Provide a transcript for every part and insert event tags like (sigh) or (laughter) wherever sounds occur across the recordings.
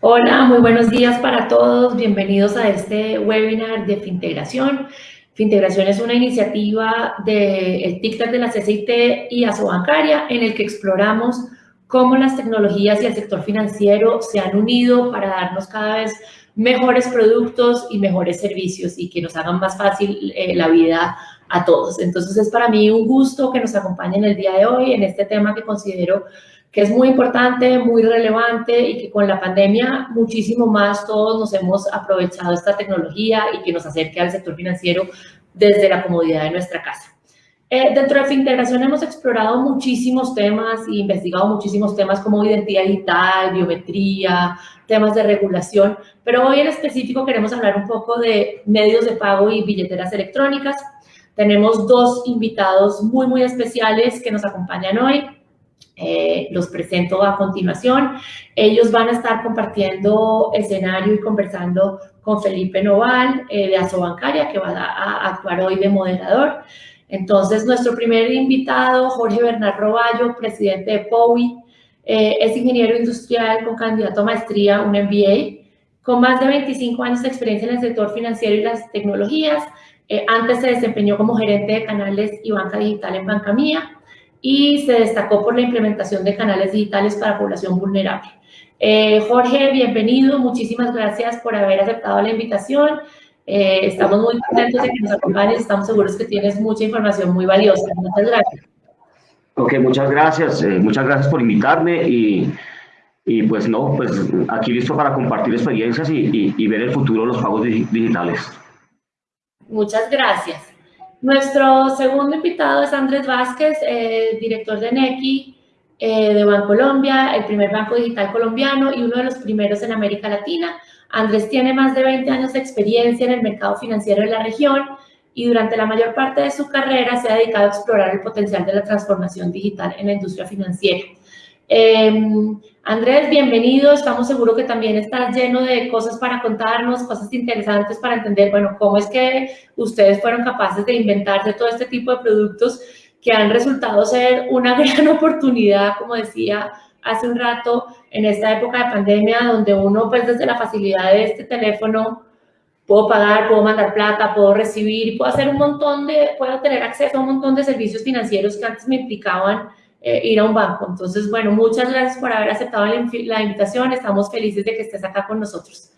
Hola, muy buenos días para todos. Bienvenidos a este webinar de Fintegración. Fintegración es una iniciativa del TICTAC de la CCIT y Asobancaria en el que exploramos cómo las tecnologías y el sector financiero se han unido para darnos cada vez mejores productos y mejores servicios y que nos hagan más fácil eh, la vida a todos. Entonces es para mí un gusto que nos acompañen el día de hoy en este tema que considero que es muy importante, muy relevante y que con la pandemia muchísimo más todos nos hemos aprovechado esta tecnología y que nos acerque al sector financiero desde la comodidad de nuestra casa. Eh, dentro de Fintegración hemos explorado muchísimos temas e investigado muchísimos temas como identidad digital, biometría, temas de regulación, pero hoy en específico queremos hablar un poco de medios de pago y billeteras electrónicas. Tenemos dos invitados muy, muy especiales que nos acompañan hoy. Eh, los presento a continuación. Ellos van a estar compartiendo escenario y conversando con Felipe Noval eh, de Asobancaria, que va a, actuar hoy de moderador. Entonces, nuestro primer invitado, Jorge Bernard Roballo, presidente de POWI, eh, es ingeniero industrial con candidato a maestría, un MBA, con más de 25 años de experiencia en el sector financiero y las tecnologías. antes se desempeñó como gerente de canales y banca digital en Banca Mía y se destacó por la implementación de canales digitales para población vulnerable. Eh, Jorge, bienvenido, muchísimas gracias por haber aceptado la invitación. Eh, estamos muy contentos de que nos acompañes, estamos seguros que tienes mucha información muy valiosa. Muchas gracias. Ok, muchas gracias, eh, muchas gracias por invitarme y, y, pues no, pues aquí listo para compartir experiencias y, y ver el futuro de los pagos digitales. Muchas gracias. Nuestro segundo invitado es Andrés Vázquez, eh, director de NECI eh, de Bancolombia, el primer banco digital colombiano y uno de los primeros en América Latina. Andrés tiene más de 20 años de experiencia en el mercado financiero de la región y durante la mayor parte de su carrera se ha dedicado a explorar el potencial de la transformación digital en la industria financiera. Em, Andrés, bienvenido. Estamos seguros que también estás lleno de cosas para contarnos, cosas interesantes para entender, bueno, cómo es que ustedes fueron capaces de inventarse todo este tipo de productos que han resultado ser una (laughs) gran oportunidad, como decía hace un rato, en esta época de pandemia, donde uno, pues desde la facilidad de este teléfono, puedo pagar, puedo mandar plata, puedo recibir, puedo hacer un montón de, puedo tener acceso a un montón de servicios financieros que antes me implicaban eh, ir a un banco. Entonces, bueno, muchas gracias por haber aceptado la, la invitación. Estamos felices de que estés acá con nosotros.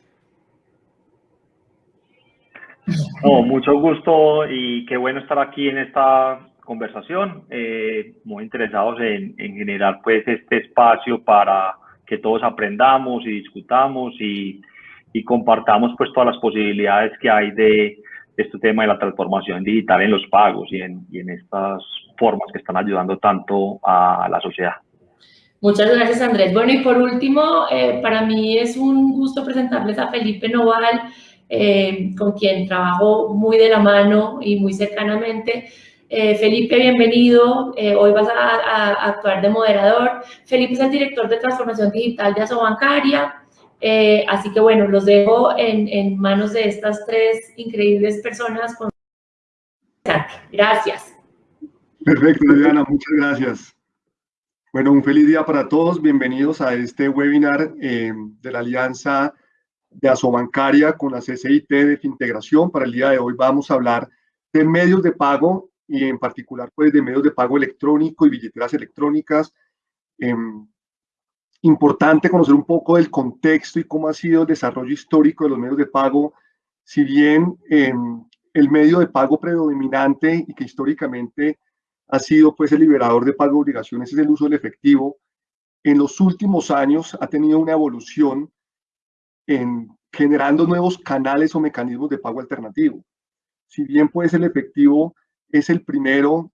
No, mucho gusto y qué bueno estar aquí en esta conversación. Eh, muy interesados en, en, generar pues este espacio para que todos aprendamos y discutamos y, y compartamos pues todas las posibilidades que hay de, este tema de la transformación digital en los pagos y en, y en estas formas que están ayudando tanto a la sociedad. Muchas gracias, Andrés. Bueno, y por último, eh, para mí es un gusto presentarles a Felipe Noval, eh, con quien trabajo muy de la mano y muy cercanamente. Eh, Felipe, bienvenido. hoy vas a, a, actuar de moderador. Felipe es el director de transformación digital de Asobancaria. Eh, así que bueno, los dejo en, en, manos de estas tres increíbles personas. Con... Gracias. Perfecto, Diana, muchas gracias. Bueno, un feliz día para todos. Bienvenidos a este webinar eh, de la Alianza de Asobancaria con la CCIT de Fintegración. Para el día de hoy vamos a hablar de medios de pago y en particular pues de medios de pago electrónico y billeteras electrónicas. Eh, importante conocer un poco del contexto y cómo ha sido el desarrollo histórico de los medios de pago, si bien eh, el medio de pago predominante y que históricamente ha sido pues el liberador de pago de obligaciones es el uso del efectivo, en los últimos años ha tenido una evolución en generando nuevos canales o mecanismos de pago alternativo. Si bien pues el efectivo es el primero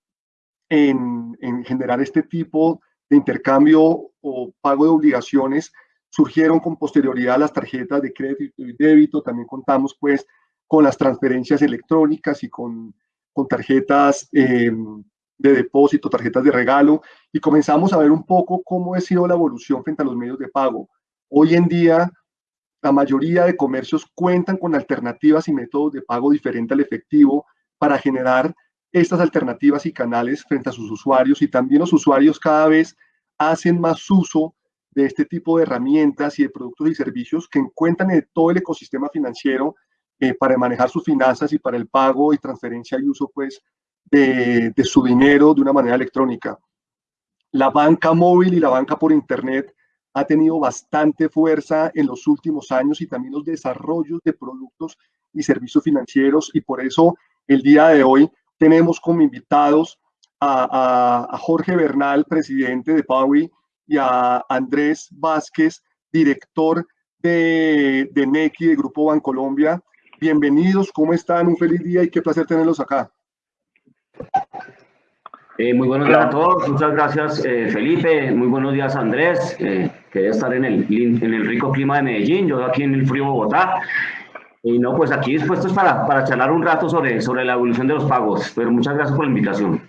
en, en generar este tipo de intercambio o pago de obligaciones surgieron con posterioridad las tarjetas de crédito y débito, también contamos pues con las transferencias electrónicas y con, con tarjetas eh, de depósito, tarjetas de regalo, y comenzamos a ver un poco cómo ha sido la evolución frente a los medios de pago. Hoy en día, la mayoría de comercios cuentan con alternativas y métodos de pago diferentes al efectivo para generar estas alternativas y canales frente a sus usuarios y también los usuarios cada vez hacen más uso de este tipo de herramientas y de productos y servicios que encuentran en todo el ecosistema financiero eh, para manejar sus finanzas y para el pago y transferencia y uso pues, de, su dinero de una manera electrónica. La banca móvil y la banca por Internet ha tenido bastante fuerza en los últimos años y también los desarrollos de productos y servicios financieros y por eso el día de hoy tenemos como invitados a, a Jorge Bernal, presidente de PAUI, y a Andrés Vázquez, director de, de NECI, de Grupo Bancolombia. Bienvenidos, ¿cómo están? Un feliz día y qué placer tenerlos acá. Eh, muy buenos días a todos, muchas gracias eh, Felipe, muy buenos días Andrés, eh, que debe estar en el, en el rico clima de Medellín, yo aquí en el frío Bogotá. Y no, pues aquí dispuestos para, para charlar un rato sobre, sobre la evolución de los pagos, pero muchas gracias por la invitación.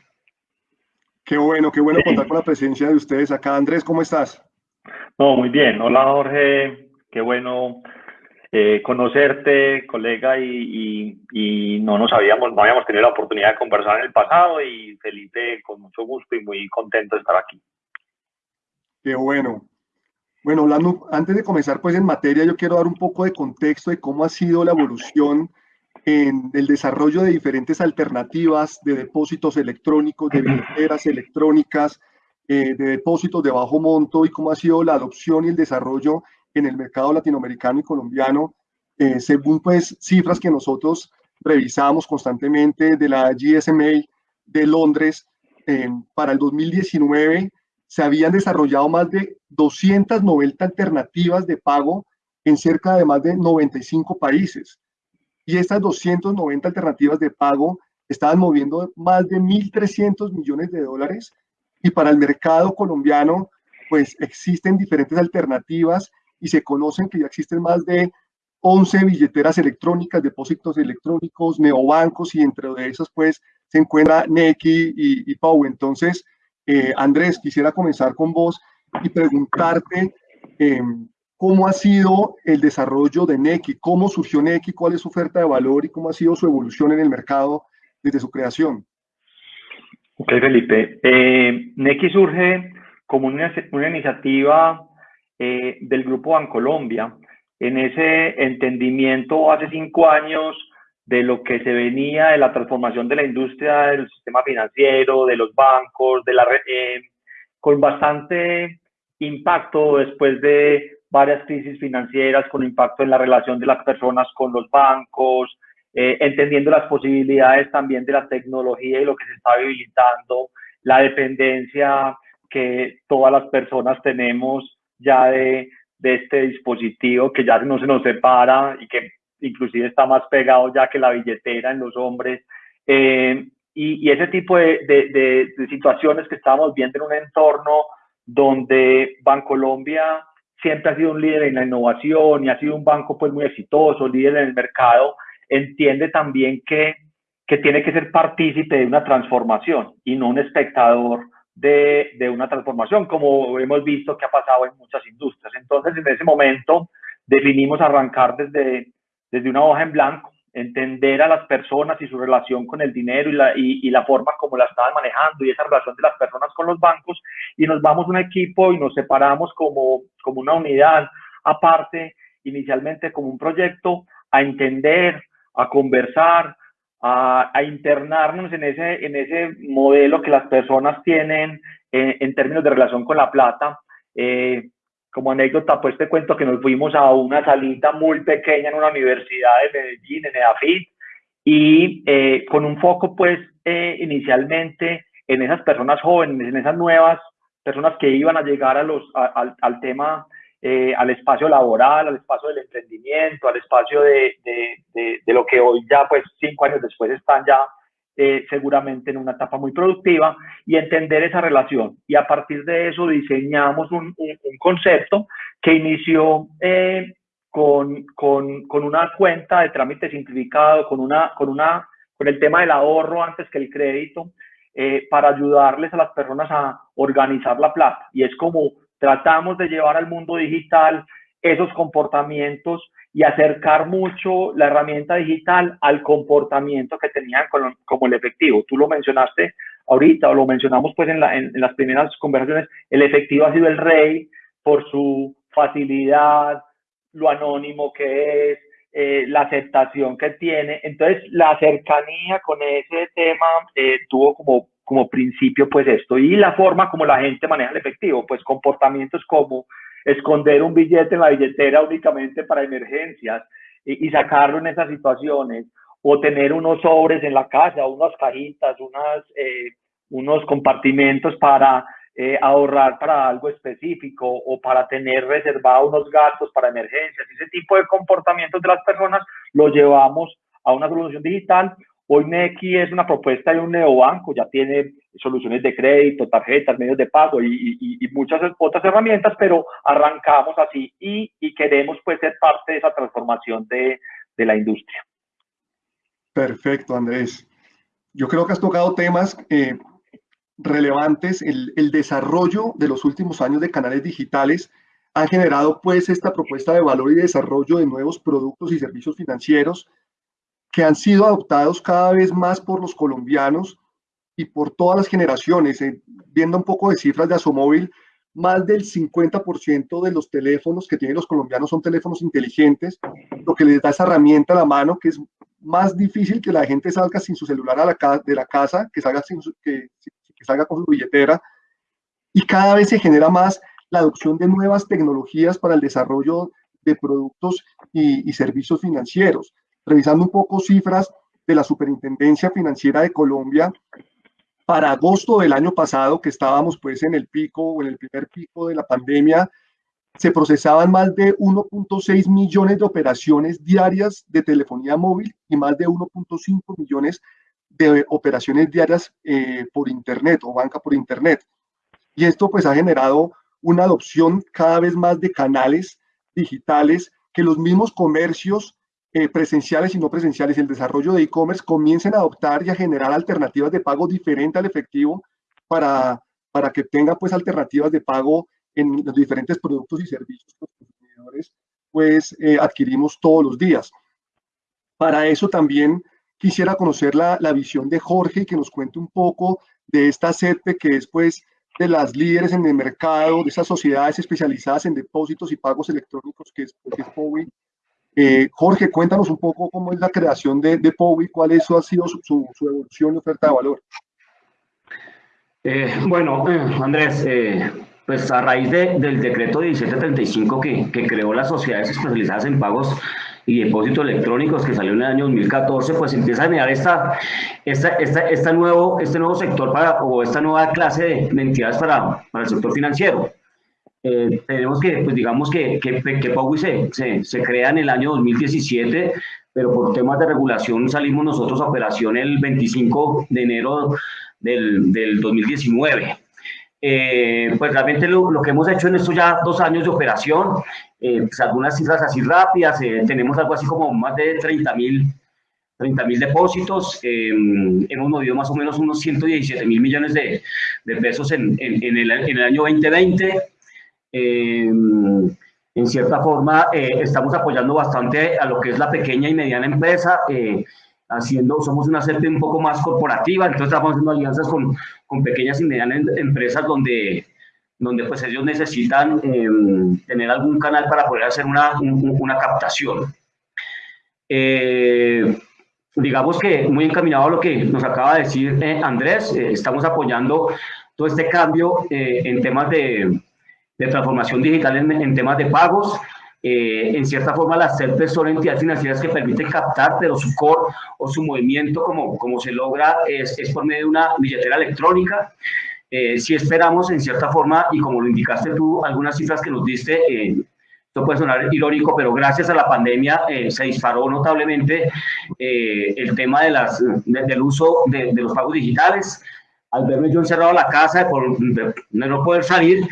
Qué bueno, qué bueno contar con la presencia de ustedes acá. Andrés, ¿cómo estás? No, muy bien. Hola, Jorge. Qué bueno eh, conocerte, colega, y, y, no nos habíamos, no habíamos tenido la oportunidad de conversar en el pasado y Felipe, con mucho gusto y muy contento de estar aquí. Qué bueno. Bueno, hablando, antes de comenzar pues en materia, yo quiero dar un poco de contexto de cómo ha sido la evolución en el desarrollo de diferentes alternativas de depósitos electrónicos, de billeteras electrónicas, eh, de depósitos de bajo monto y cómo ha sido la adopción y el desarrollo en el mercado latinoamericano y colombiano, eh, según pues cifras que nosotros revisamos constantemente de la GSMA de Londres, para el 2019 se habían desarrollado más de 290 alternativas de pago en cerca de más de 95 países. Y estas 290 alternativas de pago estaban moviendo más de 1.300 millones de dólares y para el mercado colombiano pues existen diferentes alternativas y se conocen que ya existen más de 11 billeteras electrónicas, depósitos electrónicos, neobancos y entre esas pues se encuentra Neki y, y Pau. Entonces, eh, Andrés, quisiera comenzar con vos y preguntarte eh, cómo ha sido el desarrollo de Neki, cómo surgió Neki, cuál es su oferta de valor y cómo ha sido su evolución en el mercado desde su creación. Ok, Felipe. Eh, Neki surge como una, una iniciativa eh, del Grupo Bancolombia, en ese entendimiento hace cinco años de lo que se venía de la transformación de la industria del sistema financiero, de los bancos, de la eh, con bastante impacto después de varias crisis financieras con impacto en la relación de las personas con los bancos, eh, entendiendo las posibilidades también de la tecnología y lo que se está habilitando, la dependencia que todas las personas tenemos ya de, de este dispositivo que ya no se nos separa y que inclusive está más pegado ya que la billetera en los hombres. Eh, y, y, ese tipo de, de, de, situaciones que estamos viendo en un entorno donde Bancolombia siempre ha sido un líder en la innovación y ha sido un banco pues muy exitoso, líder en el mercado, entiende también que, que tiene que ser partícipe de una transformación y no un espectador de, de, una transformación, como hemos visto que ha pasado en muchas industrias. Entonces, en ese momento definimos arrancar desde, desde una hoja en blanco entender a las personas y su relación con el dinero y la, y, la forma como la estaban manejando y esa relación de las personas con los bancos y nos vamos un equipo y nos separamos como, como una unidad aparte, inicialmente como un proyecto, a entender, a conversar, a, a internarnos en ese, en ese modelo que las personas tienen en, en términos de relación con la plata. Eh, como anécdota, pues te cuento que nos fuimos a una salita muy pequeña en una universidad de Medellín, en EAFIT, y eh, con un foco, pues, eh, inicialmente en esas personas jóvenes, en esas nuevas personas que iban a llegar a los, a, al tema, eh, al espacio laboral, al espacio del emprendimiento, al espacio de, de, de, de, lo que hoy ya, pues, cinco años después están ya eh, seguramente en una etapa muy productiva y entender esa relación. Y a partir de eso diseñamos un, un, concepto que inició eh, con, con, con, una cuenta de trámite simplificado, con, una, con, una, con el tema del ahorro antes que el crédito, eh, para ayudarles a las personas a organizar la plata. Y es como tratamos de llevar al mundo digital esos comportamientos y acercar mucho la herramienta digital al comportamiento que tenían como el efectivo. Tú lo mencionaste ahorita o lo mencionamos pues en, las primeras conversaciones, el efectivo ha sido el rey por su facilidad, lo anónimo que es, eh, la aceptación que tiene. Entonces, la cercanía con ese tema eh, tuvo como, como principio pues esto y la forma como la gente maneja el efectivo, pues comportamientos como esconder un billete en la billetera únicamente para emergencias y, y sacarlo en esas situaciones o tener unos sobres en la casa, unas cajitas, unas, eh, unos compartimentos para eh, ahorrar para algo específico o para tener reservados unos gastos para emergencias. Ese tipo de comportamientos de las personas lo llevamos a una solución digital. Hoy Neki es una propuesta de un neobanco, ya tiene soluciones de crédito, tarjetas, medios de pago y, muchas otras herramientas, pero arrancamos así y, queremos pues ser parte de esa transformación de, de la industria. Perfecto, Andrés. Yo creo que has tocado temas eh, relevantes, el, desarrollo de los últimos años de canales digitales ha generado pues esta propuesta de valor y desarrollo de nuevos productos y servicios financieros que han sido adoptados cada vez más por los colombianos y por todas las generaciones. Eh, viendo un poco de cifras de Asomóvil, más del 50% de los teléfonos que tienen los colombianos son teléfonos inteligentes, lo que les da esa herramienta a la mano que es más difícil que la gente salga sin su celular de la casa, que salga sin que, que salga con su billetera y cada vez se genera más la adopción de nuevas tecnologías para el desarrollo de productos y, servicios financieros. Revisando un poco cifras de la Superintendencia Financiera de Colombia, para agosto del año pasado, que estábamos pues en el pico o en el primer pico de la pandemia, se procesaban más de 1.6 millones de operaciones diarias de telefonía móvil y más de 1.5 millones de operaciones diarias eh, por Internet o banca por Internet. Y esto pues ha generado una adopción cada vez más de canales digitales que los mismos comercios eh, presenciales y no presenciales, el desarrollo de e-commerce comiencen a adoptar y a generar alternativas de pago diferentes al efectivo para, para que tenga pues alternativas de pago en los diferentes productos y servicios que los consumidores pues eh, adquirimos todos los días. Para eso también quisiera conocer la, la, visión de Jorge y que nos cuente un poco de esta CEPE que es pues de las líderes en el mercado, de esas sociedades especializadas en depósitos y pagos electrónicos que es, que es. Eh, Jorge, cuéntanos un poco cómo es la creación de, de cuál eso ha sido su, evolución y oferta de valor. Eh, bueno, eh, Andrés, eh, pues a raíz de, del decreto 1735 que, que creó las sociedades especializadas en pagos y depósitos electrónicos que salió en el año 2014, pues empieza a generar esta, esta, esta, esta nuevo, este nuevo sector para, o esta nueva clase de entidades para, para, el sector financiero. Eh, tenemos que, pues digamos que, que, que Powi se, se, se, crea en el año 2017, pero por temas de regulación salimos nosotros a operación el 25 de enero del, del 2019. Eh, pues realmente lo, lo, que hemos hecho en estos ya dos años de operación, eh, pues algunas cifras así rápidas, eh, tenemos algo así como más de 30 mil 30 mil depósitos, eh, hemos movido más o menos unos 117 mil millones de, de pesos en, en, en, el, en, el, año 2020. En cierta forma, estamos apoyando bastante a lo que es la pequeña y mediana empresa haciendo, somos una CEP un poco más corporativa, entonces estamos haciendo alianzas con, con pequeñas y medianas empresas donde, donde pues ellos necesitan eh, tener algún canal para poder hacer una, una captación. Eh, digamos que muy encaminado a lo que nos acaba de decir eh, Andrés, eh, estamos apoyando todo este cambio eh, en temas de, de transformación digital en, en temas de pagos, eh, en cierta forma las CEPES son entidades financieras que permiten captar, pero su core o su movimiento como, como se logra es, es por medio de una billetera electrónica. Eh, si esperamos en cierta forma, y como lo indicaste tú, algunas cifras que nos diste, eh, esto puede sonar irónico, pero gracias a la pandemia eh, se disparó notablemente eh, el tema de las, de, del uso de, de, los pagos digitales. Al verme yo encerrado en la casa, por de no poder salir,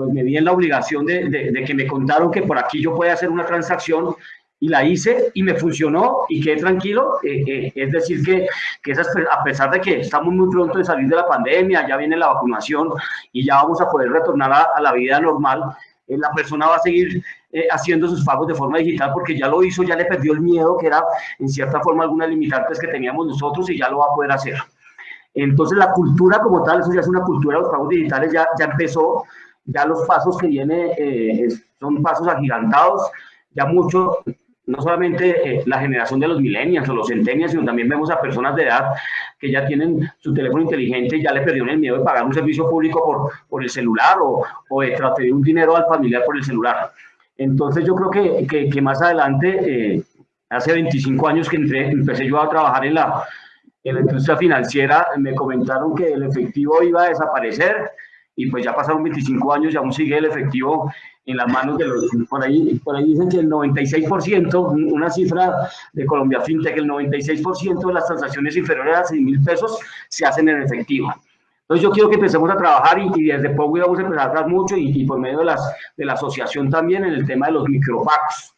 pues me vi en la obligación de, de, de, que me contaron que por aquí yo podía hacer una transacción y la hice y me funcionó y quedé tranquilo. Eh, eh, es decir, que, que esas, a pesar de que estamos muy pronto de salir de la pandemia, ya viene la vacunación y ya vamos a poder retornar a, a la vida normal, eh, la persona va a seguir eh, haciendo sus pagos de forma digital porque ya lo hizo, ya le perdió el miedo, que era en cierta forma algunas limitantes que teníamos nosotros y ya lo va a poder hacer. Entonces la cultura como tal, eso ya es una cultura los pagos digitales, ya, ya empezó ya los pasos que viene eh, son pasos agigantados, ya mucho, no solamente eh, la generación de los millennials o los centennials, sino también vemos a personas de edad que ya tienen su teléfono inteligente y ya le perdieron el miedo de pagar un servicio público por, por el celular o, o de transferir un dinero al familiar por el celular. Entonces yo creo que, que, que más adelante, eh, hace 25 años que entré, empecé yo a trabajar en la, en la industria financiera, me comentaron que el efectivo iba a desaparecer y pues ya pasaron 25 años y aún sigue el efectivo en las manos de los, por ahí, por ahí dicen que el 96%, una cifra de Colombia FinTech, el 96% de las transacciones inferiores a 6 mil pesos se hacen en efectivo. Entonces yo quiero que empecemos a trabajar y, desde poco vamos a empezar a trabajar mucho y, y, por medio de, las, de la asociación también en el tema de los micropacks.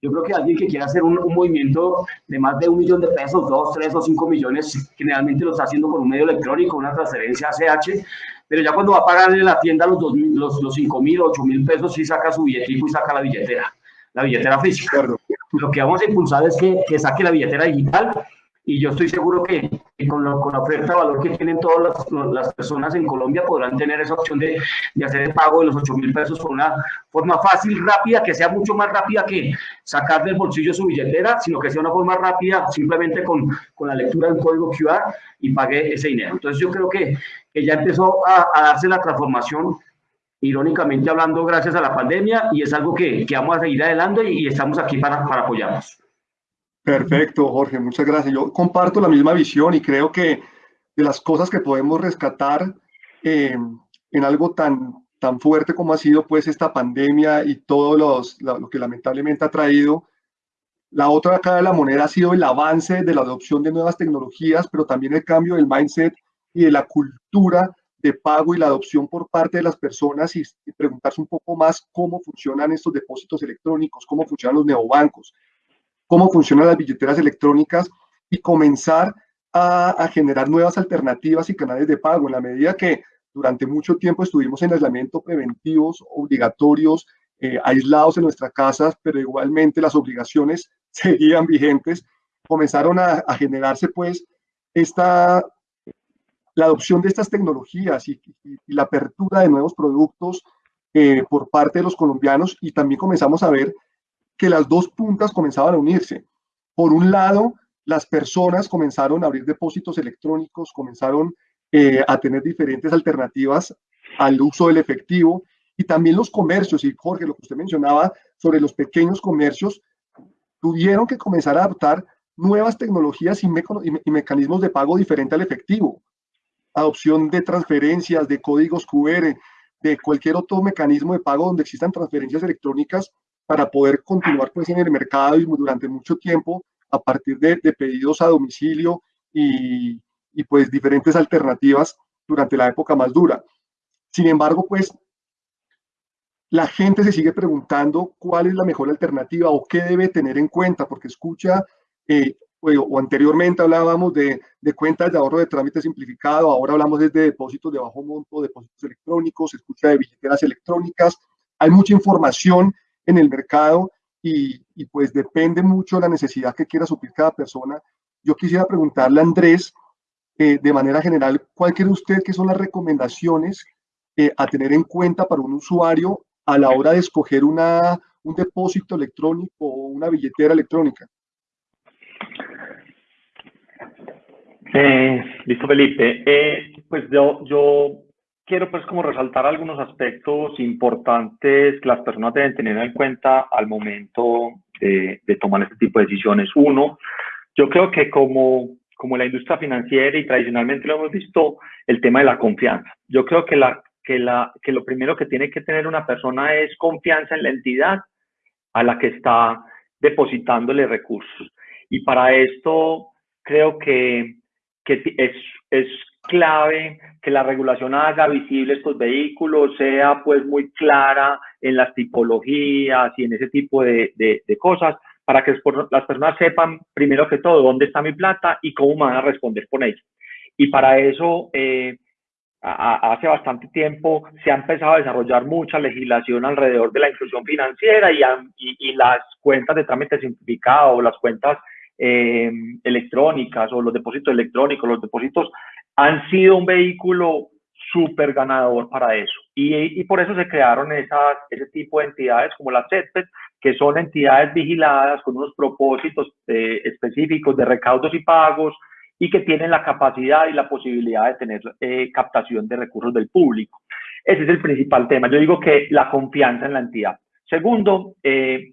Yo creo que alguien que quiera hacer un, un, movimiento de más de un millón de pesos, dos, tres o cinco millones, generalmente lo está haciendo por un medio electrónico, una transferencia ACH, pero ya cuando va a pagar en la tienda los, dos, los, los 5 mil, 8 mil pesos, sí saca su billetico y saca la billetera, la billetera física. Lo que vamos a impulsar es que, que saque la billetera digital y yo estoy seguro que, con, lo, con, la oferta de valor que tienen todas las, las, personas en Colombia podrán tener esa opción de, de hacer el pago de los 8 mil pesos con una forma fácil, rápida, que sea mucho más rápida que sacar del bolsillo su billetera, sino que sea una forma rápida simplemente con, con la lectura del código QR y pague ese dinero. Entonces yo creo que, que ya empezó a, a darse la transformación irónicamente hablando, gracias a la pandemia, y es algo que, que vamos a seguir adelante y, y estamos aquí para, para apoyarnos. Perfecto, Jorge, muchas gracias. Yo comparto la misma visión y creo que de las cosas que podemos rescatar eh, en algo tan, tan fuerte como ha sido pues esta pandemia y todo los, lo, que lamentablemente ha traído, la otra cara de la moneda ha sido el avance de la adopción de nuevas tecnologías, pero también el cambio del mindset y de la cultura de pago y la adopción por parte de las personas y preguntarse un poco más cómo funcionan estos depósitos electrónicos, cómo funcionan los neobancos cómo funcionan las billeteras electrónicas y comenzar a, a, generar nuevas alternativas y canales de pago. En la medida que durante mucho tiempo estuvimos en aislamiento preventivos, obligatorios, eh, aislados en nuestras casas, pero igualmente las obligaciones (laughs) seguían vigentes, comenzaron a, a generarse pues esta, la adopción de estas tecnologías y, y, y la apertura de nuevos productos eh, por parte de los colombianos y también comenzamos a ver que las dos puntas comenzaban a unirse. Por un lado, las personas comenzaron a abrir depósitos electrónicos, comenzaron eh, a tener diferentes alternativas al uso del efectivo y también los comercios, y Jorge, lo que usted mencionaba sobre los pequeños comercios, tuvieron que comenzar a adoptar nuevas tecnologías y, y mecanismos de pago diferente al efectivo. Adopción de transferencias, de códigos QR, de cualquier otro mecanismo de pago donde existan transferencias electrónicas para poder continuar pues en el mercado y durante mucho tiempo a partir de, pedidos a domicilio y, y, pues diferentes alternativas durante la época más dura. Sin embargo, pues la gente se sigue preguntando cuál es la mejor alternativa o qué debe tener en cuenta, porque escucha, eh, o, o, anteriormente hablábamos de, de, cuentas de ahorro de trámite simplificado, ahora hablamos de depósitos de bajo monto, depósitos electrónicos, escucha de billeteras electrónicas, hay mucha información en el mercado y, pues depende mucho de la necesidad que quiera suplir cada persona. Yo quisiera preguntarle a Andrés, eh, de manera general, ¿cuál cree usted que son las recomendaciones eh, a tener en cuenta para un usuario a la hora de escoger una, un depósito electrónico o una billetera electrónica? Eh, listo, Felipe. Pues yo quiero pues como resaltar algunos aspectos importantes que las personas deben tener en cuenta al momento de, de, tomar este tipo de decisiones. Uno, yo creo que como, como la industria financiera y tradicionalmente lo hemos visto, el tema de la confianza. Yo creo que, la, que, la, que lo primero que tiene que tener una persona es confianza en la entidad a la que está depositándole recursos. Y para esto creo que, que es, es clave que la regulación haga visible estos vehículos, sea pues muy clara en las tipologías y en ese tipo de, de, de cosas, para que las personas sepan primero que todo dónde está mi plata y cómo me van a responder por ello. Y para eso, eh, a, hace bastante tiempo se ha empezado a desarrollar mucha legislación alrededor de la inclusión financiera y, y, y las cuentas de trámite simplificado, las cuentas eh, electrónicas o los depósitos electrónicos, los depósitos han sido un vehículo súper ganador para eso. Y, y, por eso se crearon esas, ese tipo de entidades como las CETPES, que son entidades vigiladas con unos propósitos eh, específicos de recaudos y pagos y que tienen la capacidad y la posibilidad de tener eh, captación de recursos del público. Ese es el principal tema. Yo digo que la confianza en la entidad. Segundo, eh,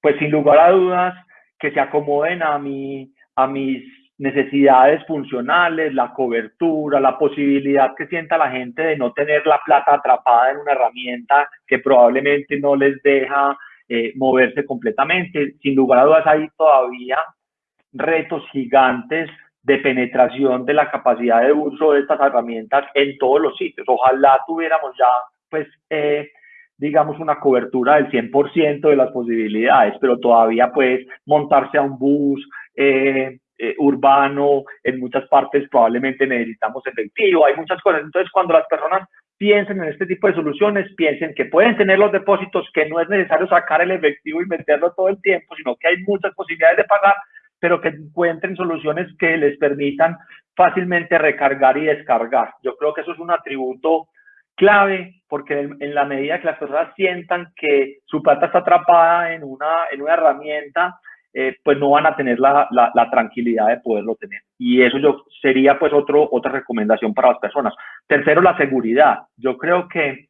pues sin lugar a dudas, que se acomoden a, mi, a mis necesidades funcionales, la cobertura, la posibilidad que sienta la gente de no tener la plata atrapada en una herramienta que probablemente no les deja eh, moverse completamente. Sin lugar a dudas hay todavía retos gigantes de penetración de la capacidad de uso de estas herramientas en todos los sitios. Ojalá tuviéramos ya, pues, eh, digamos, una cobertura del 100% de las posibilidades, pero todavía, pues, montarse a un bus, eh, eh, urbano, en muchas partes probablemente necesitamos efectivo, hay muchas cosas. Entonces, cuando las personas piensen en este tipo de soluciones, piensen que pueden tener los depósitos, que no es necesario sacar el efectivo y meterlo todo el tiempo, sino que hay muchas posibilidades de pagar, pero que encuentren soluciones que les permitan fácilmente recargar y descargar. Yo creo que eso es un atributo clave porque en la medida que las personas sientan que su plata está atrapada en una, en una herramienta, eh, pues no van a tener la, la, tranquilidad de poderlo tener. Y eso yo, sería pues otro, otra recomendación para las personas. Tercero, la seguridad. Yo creo que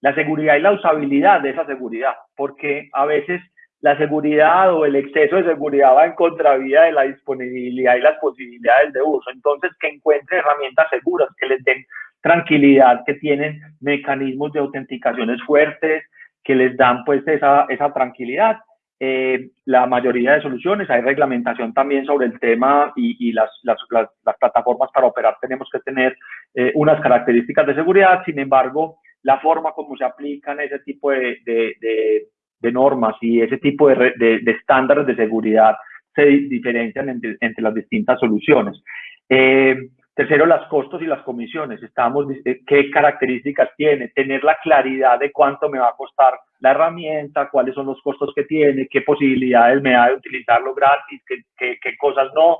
la seguridad y la usabilidad de esa seguridad, porque a veces la seguridad o el exceso de seguridad va en contravía de la disponibilidad y las posibilidades de uso. Entonces, que encuentren herramientas seguras, que les den tranquilidad, que tienen mecanismos de autenticaciones fuertes, que les dan pues esa, esa tranquilidad eh, la mayoría de soluciones. Hay reglamentación también sobre el tema y, las, las, las, plataformas para operar tenemos que tener eh, unas características de seguridad. Sin embargo, la forma como se aplican ese tipo de, de, de, normas y ese tipo de, estándares de seguridad se diferencian entre, entre las distintas soluciones. Eh, Tercero, los costos y las comisiones. Estamos, eh, ¿Qué características tiene? Tener la claridad de cuánto me va a costar la herramienta, cuáles son los costos que tiene, qué posibilidades me da de utilizarlo gratis, qué, qué, cosas no.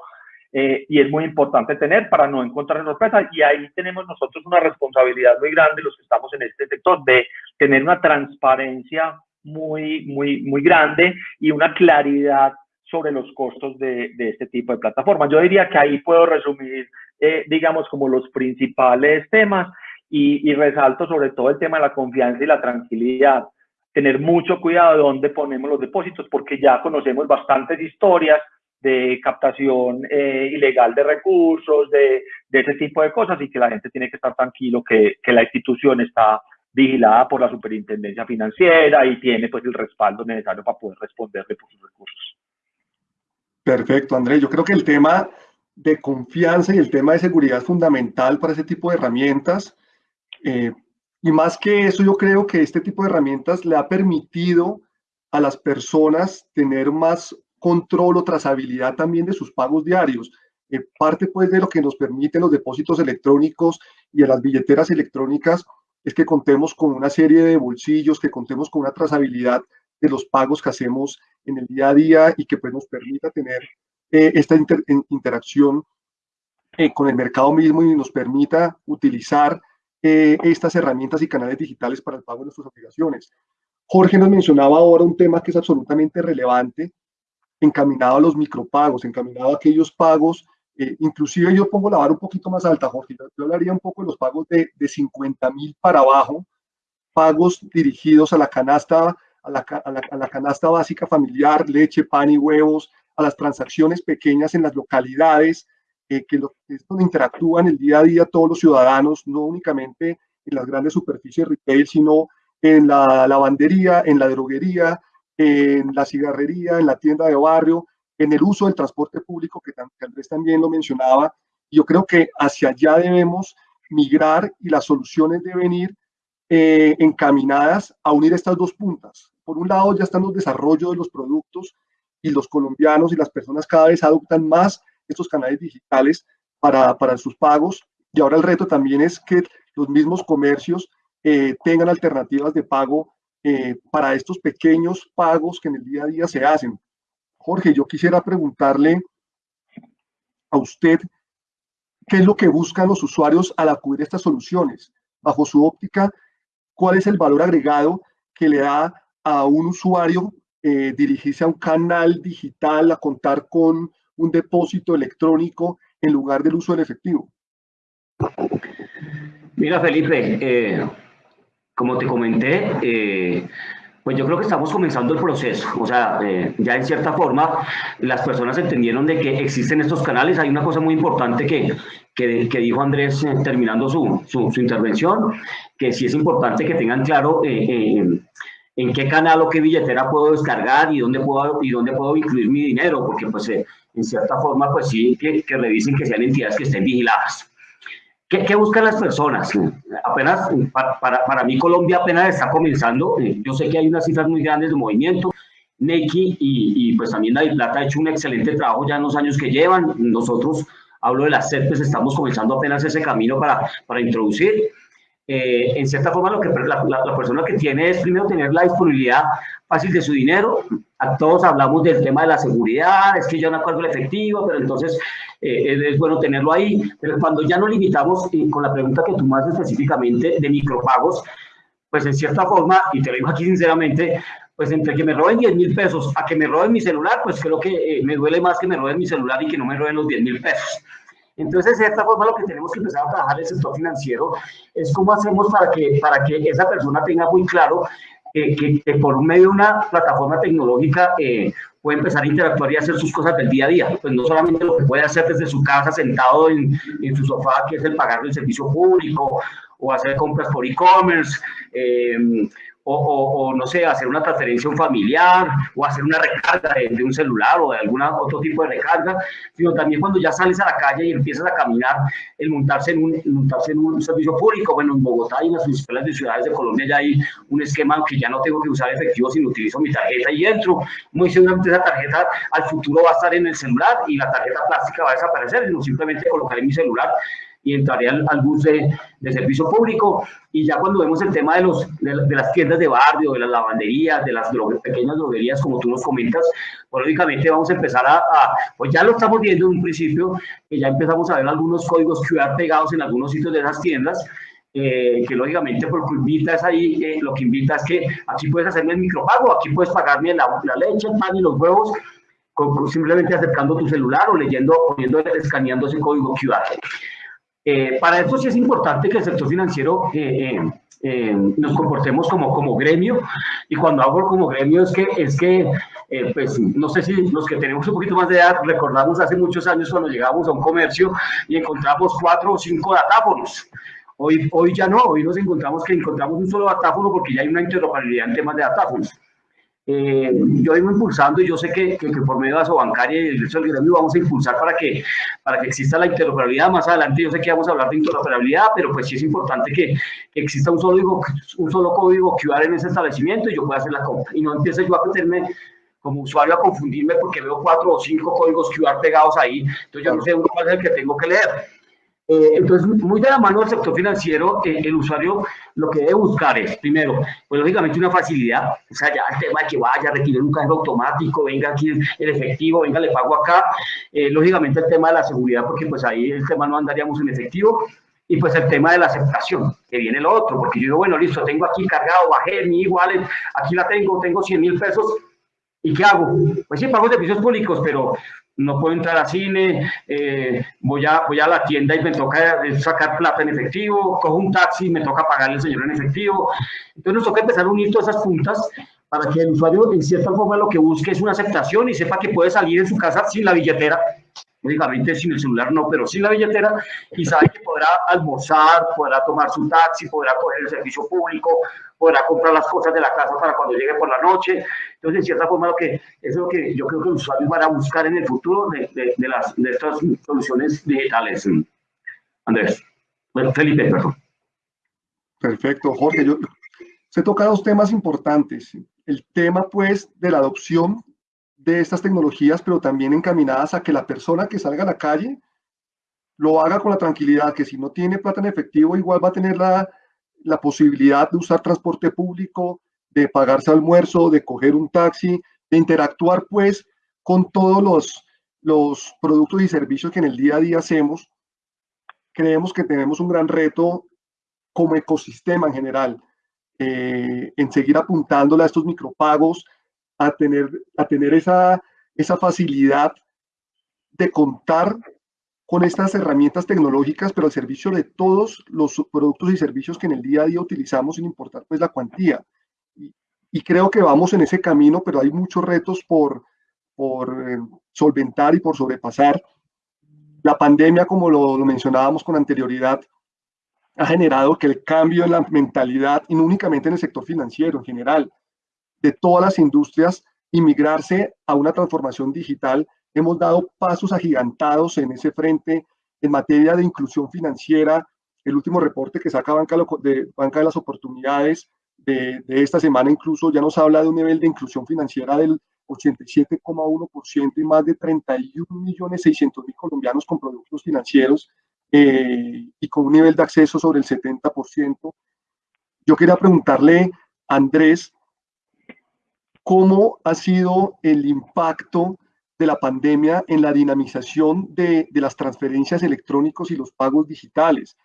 Eh, y es muy importante tener para no encontrar sorpresas. Y ahí tenemos nosotros una responsabilidad muy grande, los que estamos en este sector, de tener una transparencia muy, muy, muy grande y una claridad sobre los costos de, de, este tipo de plataformas. Yo diría que ahí puedo resumir, eh, digamos, como los principales temas y, y, resalto sobre todo el tema de la confianza y la tranquilidad. Tener mucho cuidado de dónde ponemos los depósitos porque ya conocemos bastantes historias de captación eh, ilegal de recursos, de, de, ese tipo de cosas y que la gente tiene que estar tranquilo que, que la institución está vigilada por la superintendencia financiera y tiene pues el respaldo necesario para poder responderle por sus recursos. Perfecto, Andrés. Yo creo que el tema de confianza y el tema de seguridad es fundamental para ese tipo de herramientas. Eh, y más que eso, yo creo que este tipo de herramientas le ha permitido a las personas tener más control o trazabilidad también de sus pagos diarios. Eh, parte pues de lo que nos permiten los depósitos electrónicos y de las billeteras electrónicas es que contemos con una serie de bolsillos, que contemos con una trazabilidad de los pagos que hacemos en el día a día y que pues, nos permita tener eh, esta interacción eh, con el mercado mismo y nos permita utilizar eh, estas herramientas y canales digitales para el pago de nuestras obligaciones. Jorge nos mencionaba ahora un tema que es absolutamente relevante, encaminado a los micropagos, encaminado a aquellos pagos, inclusive yo pongo la vara un poquito más alta, Jorge, yo hablaría un poco de los pagos de, de 50 mil para abajo, pagos dirigidos a la canasta a la, canasta básica familiar, leche, pan y huevos, a las transacciones pequeñas en las localidades, eh, que, lo, es donde interactúan el día a día todos los ciudadanos, no únicamente en las grandes superficies retail, sino en la lavandería, en la droguería, en la cigarrería, en la tienda de barrio, en el uso del transporte público, que, que Andrés también lo mencionaba. Yo creo que hacia allá debemos migrar y las soluciones deben ir eh, encaminadas a unir estas dos puntas. Por un lado ya están los desarrollos de los productos y los colombianos y las personas cada vez adoptan más estos canales digitales para, para sus pagos y ahora el reto también es que los mismos comercios eh, tengan alternativas de pago eh, para estos pequeños pagos que en el día a día se hacen. Jorge, yo quisiera preguntarle a usted qué es lo que buscan los usuarios al acudir a estas soluciones bajo su óptica, cuál es el valor agregado que le da a un usuario eh, dirigirse a un canal digital, a contar con un depósito electrónico en lugar del uso del efectivo? Mira, Felipe, eh, como te comenté, eh, pues yo creo que estamos comenzando el proceso. O sea, eh, ya en cierta forma las personas entendieron de que existen estos canales. Hay una cosa muy importante que, que, que dijo Andrés terminando su, su, intervención, que sí es importante que tengan claro en qué canal o qué billetera puedo descargar y dónde puedo, y dónde puedo incluir mi dinero, porque pues en cierta forma pues sí que, que revisen que sean entidades que estén vigiladas. ¿Qué, ¿Qué, buscan las personas? Apenas, para, para, para, mí Colombia apenas está comenzando. Yo sé que hay unas cifras muy grandes de movimiento. Neki y, y pues también David Plata ha hecho un excelente trabajo ya en los años que llevan. Nosotros, hablo de las CEPES, estamos comenzando apenas ese camino para, para introducir. Eh, en cierta forma lo que la, la, la, persona que tiene es primero tener la disponibilidad fácil de su dinero. A todos hablamos del tema de la seguridad, es que yo no el efectivo, pero entonces eh, es, bueno tenerlo ahí. Pero cuando ya nos limitamos, y con la pregunta que tú más específicamente de micropagos, pues en cierta forma, y te lo digo aquí sinceramente, pues entre que me roben 10 mil pesos a que me roben mi celular, pues creo que eh, me duele más que me roben mi celular y que no me roben los 10 mil pesos. Entonces, de esta forma, lo que tenemos que empezar a trabajar en el sector financiero es cómo hacemos para que, para que esa persona tenga muy claro eh, que, que, por medio de una plataforma tecnológica eh, puede empezar a interactuar y hacer sus cosas del día a día. Pues no solamente lo que puede hacer desde su casa, sentado en, su sofá, que es el pagar el servicio público, o hacer compras por e-commerce, eh, o, o, o, no sé, hacer una transferencia a un familiar o hacer una recarga de, de un celular o de algún otro tipo de recarga, sino también cuando ya sales a la calle y empiezas a caminar, el montarse en un, montarse en un servicio público. Bueno, en Bogotá y en las principales ciudades de Colombia ya hay un esquema que ya no tengo que usar efectivo, sino utilizo mi tarjeta y entro. Muy seguramente esa tarjeta al futuro va a estar en el celular y la tarjeta plástica va a desaparecer, sino simplemente colocaré mi celular y entraré al, al bus de, de, servicio público. Y ya cuando vemos el tema de, los, de, de las tiendas de barrio, de las lavanderías, de las pequeñas droguerías, como tú nos comentas, pues, lógicamente vamos a empezar a, a, pues ya lo estamos viendo en un principio, que ya empezamos a ver algunos códigos QR pegados en algunos sitios de esas tiendas, eh, que lógicamente por que invita es ahí, eh, lo que invita es que aquí puedes hacerme el micropago, aquí puedes pagarme la, la leche, el pan y los huevos, con, simplemente acercando tu celular o leyendo, poniendo, escaneando ese código QR. Eh, para esto sí es importante que el sector financiero eh, eh, nos comportemos como, como gremio, y cuando hablo como gremio es que, es que pues no sé si los que tenemos un poquito más de edad recordamos hace muchos años cuando llegamos a un comercio y encontramos cuatro o cinco datáfonos. Hoy, hoy ya no, hoy nos encontramos que encontramos un solo datáfono porque ya hay una interoperabilidad en temas de datáfonos. Eh, yo vengo impulsando y yo sé que, que, que por medio de Asobancaria y el resto del gremio vamos a impulsar para que, para que exista la interoperabilidad. Más adelante yo sé que vamos a hablar de interoperabilidad, pero pues sí es importante que, que exista un solo, un solo código QR en ese establecimiento y yo pueda hacer la compra. Y no empiece yo a meterme como usuario a confundirme porque veo cuatro o cinco códigos QR pegados ahí. Entonces yo no sé cuál es el que tengo que leer. Eh, entonces, muy de la mano del sector financiero, eh, el usuario lo que debe buscar es, primero, pues lógicamente una facilidad, o sea, ya el tema de que vaya, retire un cajero automático, venga aquí el efectivo, venga, le pago acá, eh, lógicamente el tema de la seguridad, porque pues ahí el tema no andaríamos en efectivo, y pues el tema de la aceptación, que viene lo otro, porque yo digo, bueno, listo, tengo aquí cargado, bajé mi igual, aquí la tengo, tengo 100 mil pesos, ¿y qué hago? Pues sí, pago servicios públicos, pero no puedo entrar a cine, eh, voy, a, voy a la tienda y me toca sacar plata en efectivo, cojo un taxi y me toca pagarle al señor en efectivo. Entonces nos toca empezar a unir todas esas puntas para que el usuario en cierta forma lo que busque es una aceptación y sepa que puede salir en su casa sin la billetera, lógicamente sin el celular no, pero sin la billetera, y sabe que podrá almorzar, podrá tomar su taxi, podrá coger el servicio público, podrá comprar las cosas de la casa para cuando llegue por la noche. Entonces, en cierta forma, lo que, eso es lo que yo creo que los usuarios van a buscar en el futuro de, de, de las, de estas soluciones digitales. Andrés, bueno, Felipe, perdón. Perfecto, Jorge. Yo, se toca dos temas importantes. El tema, pues, de la adopción de estas tecnologías, pero también encaminadas a que la persona que salga a la calle lo haga con la tranquilidad, que si no tiene plata en efectivo, igual va a tener la, la posibilidad de usar transporte público, de pagarse almuerzo, de coger un taxi, de interactuar pues con todos los, los productos y servicios que en el día a día hacemos. Creemos que tenemos un gran reto como ecosistema en general, eh, en seguir apuntándole a estos micropagos, a tener, a tener esa, esa facilidad de contar con estas herramientas tecnológicas, pero al servicio de todos los productos y servicios que en el día a día utilizamos sin importar pues la cuantía. Y, creo que vamos en ese camino, pero hay muchos retos por, por eh, solventar y por sobrepasar. La pandemia, como lo, lo, mencionábamos con anterioridad, ha generado que el cambio en la mentalidad, y no únicamente en el sector financiero en general, de todas las industrias, inmigrarse a una transformación digital. Hemos dado pasos agigantados en ese frente en materia de inclusión financiera. El último reporte que saca Banca de, Banca de las Oportunidades de, de esta semana incluso ya nos habla de un nivel de inclusión financiera del 87,1% y más de 31 millones 600 mil colombianos con productos financieros eh, y con un nivel de acceso sobre el 70%. Yo quería preguntarle, Andrés, ¿cómo ha sido el impacto de la pandemia en la dinamización de, de las transferencias electrónicos y los pagos digitales?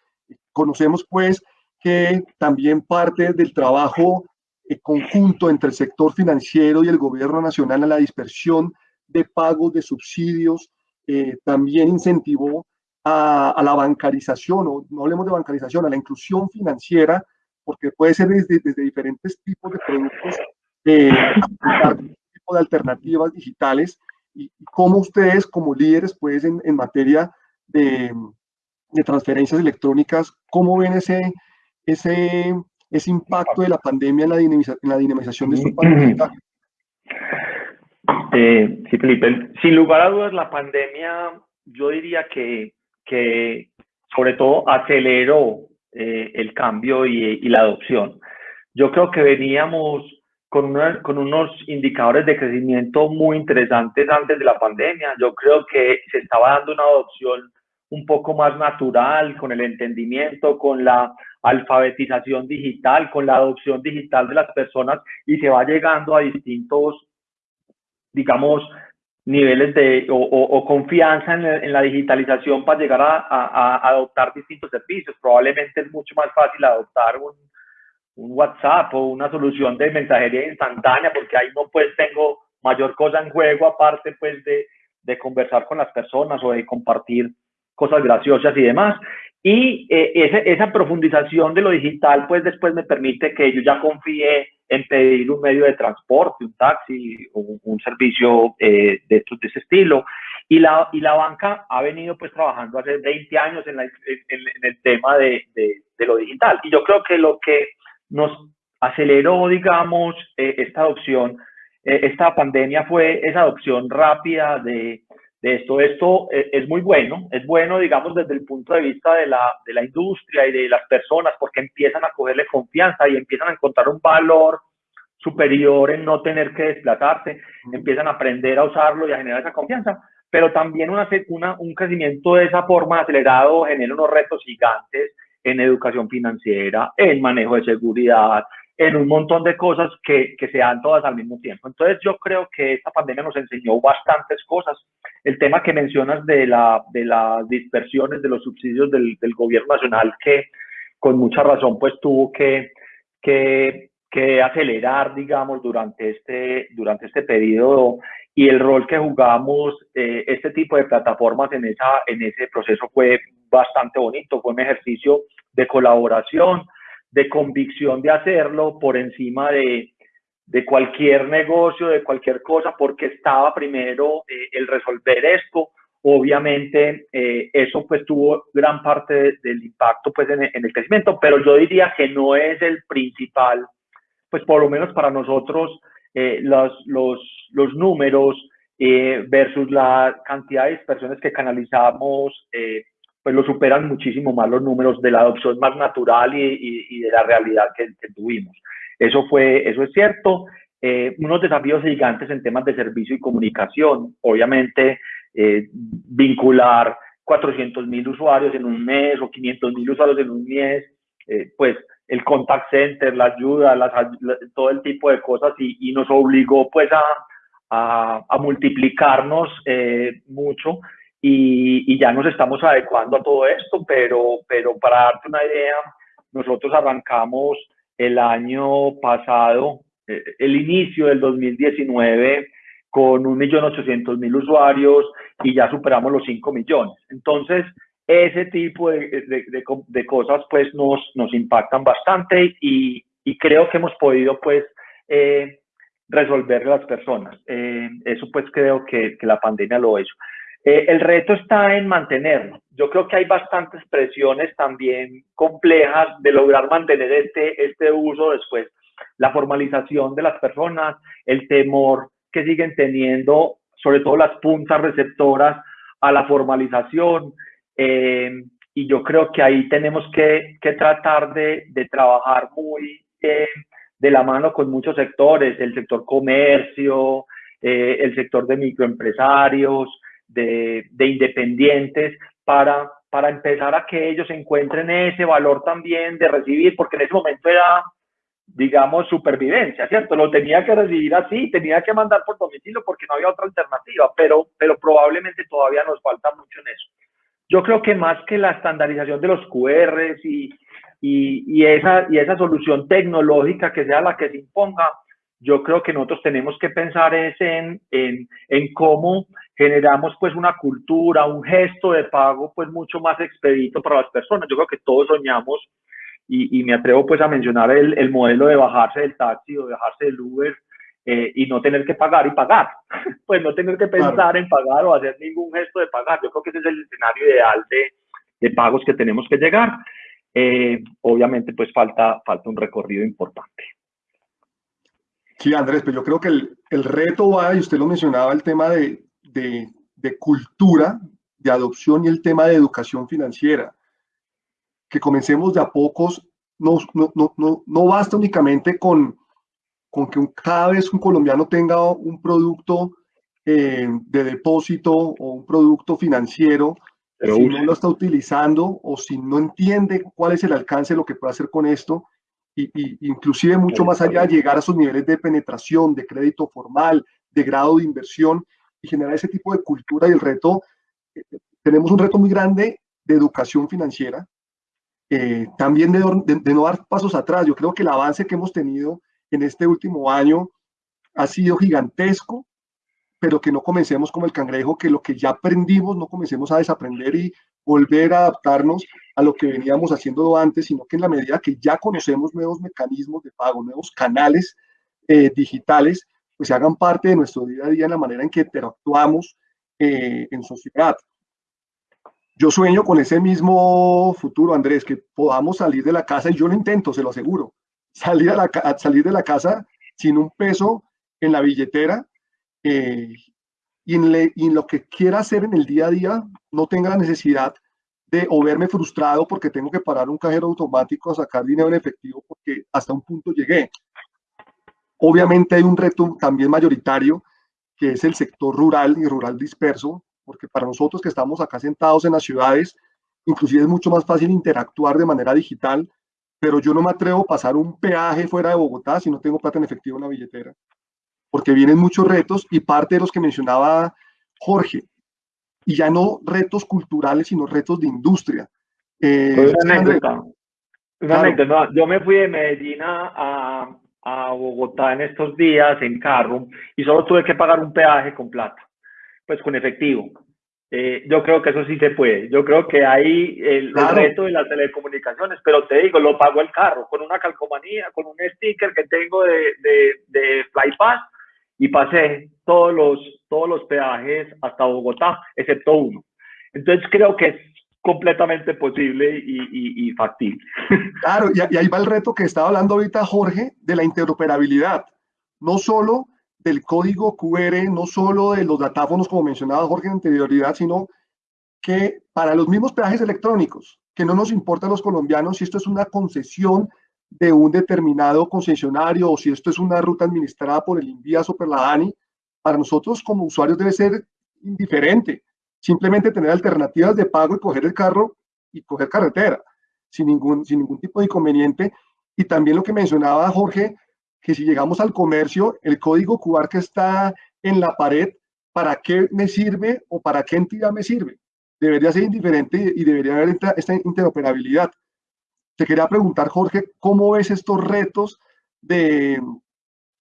Conocemos pues que también parte del trabajo eh, conjunto entre el sector financiero y el gobierno nacional a la dispersión de pagos de subsidios, eh, también incentivó a, a, la bancarización, o no hablemos de bancarización, a la inclusión financiera, porque puede ser desde, desde diferentes tipos de productos, eh, tipo de alternativas digitales, y, cómo ustedes como líderes, pues en, en materia de, de transferencias electrónicas, cómo ven ese, ese ese impacto de la pandemia en la, dinamiza en la dinamización de estos pagos eh, sí, Felipe, sin lugar a dudas la pandemia yo diría que, que sobre todo aceleró eh, el cambio y, y, la adopción. Yo creo que veníamos con, una, con unos indicadores de crecimiento muy interesantes antes de la pandemia. Yo creo que se estaba dando una adopción un poco más natural, con el entendimiento, con la alfabetización digital, con la adopción digital de las personas y se va llegando a distintos, digamos, niveles de o, o, o confianza en, en, la digitalización para llegar a, a, a, adoptar distintos servicios. Probablemente es mucho más fácil adoptar un, un WhatsApp o una solución de mensajería instantánea porque ahí no pues tengo mayor cosa en juego aparte pues de, de conversar con las personas o de compartir cosas graciosas y demás. Y eh, esa, esa, profundización de lo digital, pues después me permite que yo ya confíe en pedir un medio de transporte, un taxi, un, un servicio eh, de, de, ese estilo. Y la, y la banca ha venido pues trabajando hace 20 años en, la, en, en el tema de, de, de, lo digital. Y yo creo que lo que nos aceleró, digamos, eh, esta adopción, eh, esta pandemia fue esa adopción rápida de, de esto. Esto eh, es muy bueno, es bueno, digamos, desde el punto de vista de la, de la industria y de las personas, porque empiezan a cogerle confianza y empiezan a encontrar un valor superior en no tener que desplazarse, empiezan a aprender a usarlo y a generar esa confianza, pero también una, una, un crecimiento de esa forma acelerado genera unos retos gigantes en educación financiera, en manejo de seguridad, en un montón de cosas que, que se dan todas al mismo tiempo. Entonces yo creo que esta pandemia nos enseñó bastantes cosas. El tema que mencionas de, la, de las dispersiones de los subsidios del, del gobierno nacional, que con mucha razón pues tuvo que, que, que acelerar, digamos, durante este, durante este periodo y el rol que jugamos eh, este tipo de plataformas en, esa, en ese proceso fue bastante bonito, fue un ejercicio de colaboración, de convicción de hacerlo por encima de, de cualquier negocio, de cualquier cosa, porque estaba primero eh, el resolver esto. Obviamente, eh, eso pues tuvo gran parte de, del impacto pues en, el crecimiento, pero yo diría que no es el principal, pues por lo menos para nosotros, eh, los, los, números versus la cantidad de personas que canalizamos pues lo superan muchísimo más los números de la adopción más natural y, y, y de la realidad que, que, tuvimos. Eso, fue, eso es cierto. Eh, unos desafíos gigantes en temas de servicio y comunicación. Obviamente, eh, vincular 400 mil usuarios en un mes o 500 mil usuarios en un mes, eh, pues el contact center, la ayuda, las, la, todo el tipo de cosas y, y nos obligó pues a, a, a multiplicarnos eh, mucho y, y, ya nos estamos adecuando a todo esto, pero, pero para darte una idea, nosotros arrancamos el año pasado, eh, el inicio del 2019, con 1.800.000 usuarios y ya superamos los 5 millones. Entonces, ese tipo de, cosas pues nos, nos impactan bastante y, creo que hemos podido pues eh, resolver las personas. Eh, eso pues creo que, la pandemia lo hizo. Eh, el reto está en mantenerlo. Yo creo que hay bastantes presiones también complejas de lograr mantener este, este uso después. La formalización de las personas, el temor que siguen teniendo, sobre todo las puntas receptoras a la formalización, eh, y yo creo que ahí tenemos que, tratar de, trabajar muy eh, de la mano con muchos sectores, el sector comercio, eh, el sector de microempresarios, de, independientes, para, para empezar a que ellos encuentren ese valor también de recibir, porque en ese momento era, digamos, supervivencia, ¿cierto? Lo tenía que recibir así, tenía que mandar por domicilio porque no había otra alternativa, pero, pero probablemente todavía nos falta mucho en eso. Yo creo que más que la estandarización de los QRs y, y, esa, y esa solución tecnológica que sea la que se imponga, yo creo que nosotros tenemos que pensar es en, en, en, cómo generamos pues una cultura, un gesto de pago pues mucho más expedito para las personas. Yo creo que todos soñamos y, y me atrevo pues a mencionar el, el, modelo de bajarse del taxi o de bajarse del Uber eh, y no tener que pagar y pagar, (laughs) pues no tener que pensar en pagar o hacer ningún gesto de pagar. Yo creo que ese es el escenario ideal de, de pagos que tenemos que llegar. Eh, obviamente, pues falta, falta un recorrido importante. Sí, Andrés, pero yo creo que el, el reto va, y usted lo mencionaba, el tema de, de, de cultura, de adopción y el tema de educación financiera. Que comencemos de a pocos, no, no, no, no basta únicamente con, con que cada vez un colombiano tenga un producto eh, de depósito o un producto financiero, si no lo está utilizando o si no entiende cuál es el alcance de lo que puede hacer con esto, y, inclusive mucho más allá, llegar a esos niveles de penetración, de crédito formal, de grado de inversión y generar ese tipo de cultura y el reto, eh, tenemos un reto muy grande de educación financiera, eh, también de, no dar pasos atrás. Yo creo que el avance que hemos tenido en este último año ha sido gigantesco, pero que no comencemos como el cangrejo, que lo que ya aprendimos no comencemos a desaprender y volver a adaptarnos a lo que veníamos haciendo antes, sino que en la medida que ya conocemos nuevos mecanismos de pago, nuevos canales eh, digitales, pues se hagan parte de nuestro día a día en la manera en que interactuamos eh, en sociedad. Yo sueño con ese mismo futuro, Andrés, que podamos salir de la casa y yo lo intento, se lo aseguro, salir, a, la, salir de la casa sin un peso en la billetera eh, y, en lo que quiera hacer en el día a día no tenga la necesidad de o verme frustrado porque tengo que parar un cajero automático a sacar dinero en efectivo porque hasta un punto llegué. Obviamente hay un reto también mayoritario que es el sector rural y rural disperso, porque para nosotros que estamos acá sentados en las ciudades, inclusive es mucho más fácil interactuar de manera digital pero yo no me atrevo a pasar un peaje fuera de Bogotá si no tengo plata en efectivo en la billetera, porque vienen muchos retos y parte de los que mencionaba Jorge, y ya no retos culturales, sino retos de industria. Eh, una anécdota. Una anécdota. Yo me fui de Medellín a, a Bogotá en estos días en carro y solo tuve que pagar un peaje con plata, pues con efectivo. Eh, yo creo que eso sí se puede. Yo creo que hay el, reto de las telecomunicaciones, pero te digo, lo pago el carro con una calcomanía, con un sticker que tengo de, de, de FlyPass y pasé todos los, todos los peajes hasta Bogotá, excepto uno. Entonces creo que completamente posible y, y, factible. (laughs) Claro, y, y ahí va el reto que estaba hablando ahorita Jorge de la interoperabilidad. No solo del código QR, no solo de los datáfonos, como mencionaba Jorge en anterioridad, sino que para los mismos peajes electrónicos, que no nos importa a los colombianos si esto es una concesión de un determinado concesionario o si esto es una ruta administrada por el INVIAS o por la ANI, para nosotros como usuarios debe ser indiferente. Simplemente tener alternativas de pago y coger el carro y coger carretera sin ningún, sin ningún tipo de inconveniente. Y también lo que mencionaba Jorge que si llegamos al comercio, el código QR que está en la pared, ¿para qué me sirve o para qué entidad me sirve? Debería ser indiferente y debería haber esta, interoperabilidad. te quería preguntar, Jorge, ¿cómo ves estos retos de,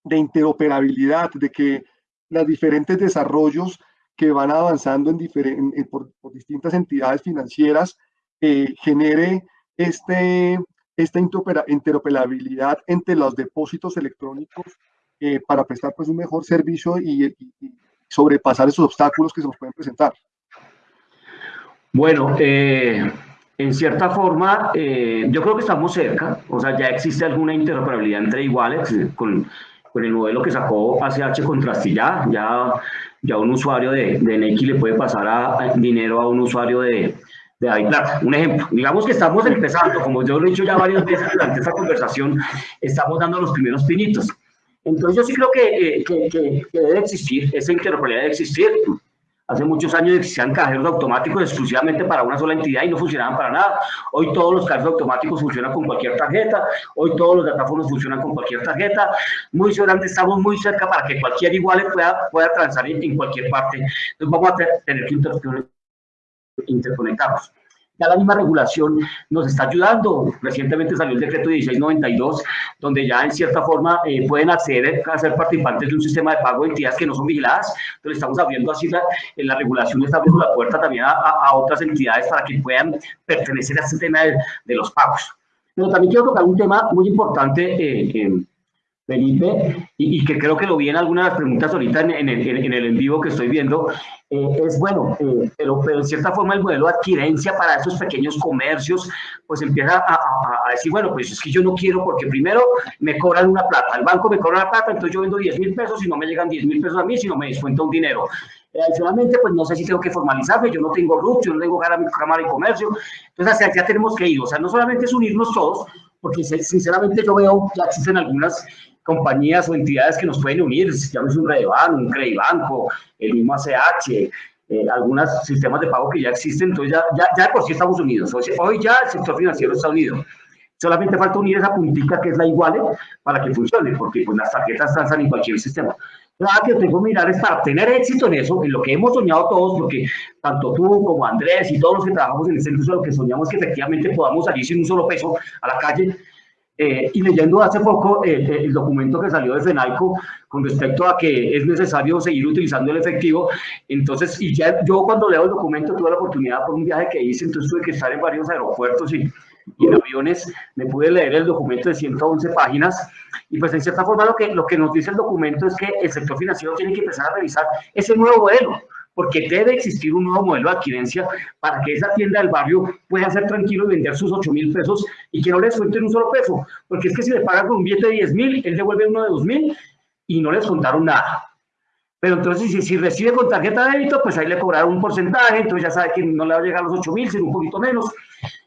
de interoperabilidad, de que los diferentes desarrollos que van avanzando en por, distintas entidades financieras eh, genere este, esta interoperabilidad entre los depósitos electrónicos eh, para prestar pues, un mejor servicio y, sobrepasar esos obstáculos que se nos pueden presentar? Bueno, eh, en cierta forma, yo creo que estamos cerca, o sea, ya existe alguna interoperabilidad entre iguales con, con el modelo que sacó ACH con Trastilla, ya, ya un usuario de, de le puede pasar dinero a un usuario de, de Un ejemplo, digamos que estamos empezando, como yo lo he dicho ya varias veces durante esta conversación, estamos dando los primeros pinitos. Entonces yo sí creo que, eh, que, que, debe existir, esa interoperabilidad debe existir. Hace muchos años existían cajeros automáticos exclusivamente para una sola entidad y no funcionaban para nada. Hoy todos los cajeros automáticos funcionan con cualquier tarjeta, hoy todos los datáfonos funcionan con cualquier tarjeta. Muy seguramente estamos muy cerca para que cualquier igual pueda, pueda transar en cualquier parte. Entonces vamos a tener que interconectarnos. Ya la misma regulación nos está ayudando. Recientemente salió el decreto 1692, donde ya en cierta forma eh, pueden acceder a ser participantes de un sistema de pago de entidades que no son vigiladas. Entonces estamos abriendo así la, en la regulación, está abriendo la puerta también a, otras entidades para que puedan pertenecer a este tema de, los pagos. Pero también quiero tocar un tema muy importante eh, Felipe, y, que creo que lo vi en algunas de las preguntas ahorita en, en, el en vivo que estoy viendo, eh, es bueno, eh, pero, pero, en cierta forma el modelo de adquirencia para esos pequeños comercios, pues empieza a, decir, bueno, pues es que yo no quiero porque primero me cobran una plata, el banco me cobra una plata, entonces yo vendo 10 mil pesos y no me llegan 10 mil pesos a mí, sino me descuenta un dinero. Eh, adicionalmente, pues no sé si tengo que formalizarme, yo no tengo RUT, yo no tengo Cámara de Comercio, entonces hacia allá tenemos que ir, o sea, no solamente es unirnos todos, porque sinceramente yo veo que existen algunas compañías o entidades que nos pueden unir, es un Redeban, un Credibanco, el mismo ACH, eh, algunos sistemas de pago que ya existen, entonces ya, ya, ya por sí estamos unidos. Hoy, ya el sector financiero está unido. Solamente falta unir esa puntita que es la igual para que funcione, porque pues, las tarjetas transan en cualquier sistema. Nada que tengo que mirar es para tener éxito en eso, en lo que hemos soñado todos, porque tanto tú como Andrés y todos los que trabajamos en el centro, lo que soñamos es que efectivamente podamos salir sin un solo peso a la calle, eh, y leyendo hace poco eh, eh, el documento que salió de FENAICO con respecto a que es necesario seguir utilizando el efectivo, entonces, y ya yo cuando leo el documento tuve la oportunidad por un viaje que hice, entonces tuve que estar en varios aeropuertos y, y en aviones, me pude leer el documento de 111 páginas, y pues en cierta forma lo que, lo que nos dice el documento es que el sector financiero tiene que empezar a revisar ese nuevo modelo, porque debe existir un nuevo modelo de adquirencia para que esa tienda del barrio pueda ser tranquilo y vender sus 8 mil pesos y que no les cuenten un solo peso, porque es que si le pagan con un billete de 10 mil, él devuelve uno de 2 mil y no les contaron nada. Pero entonces, si, si, recibe con tarjeta de débito, pues ahí le cobraron un porcentaje, entonces ya sabe que no le va a llegar a los 8 mil, sino un poquito menos.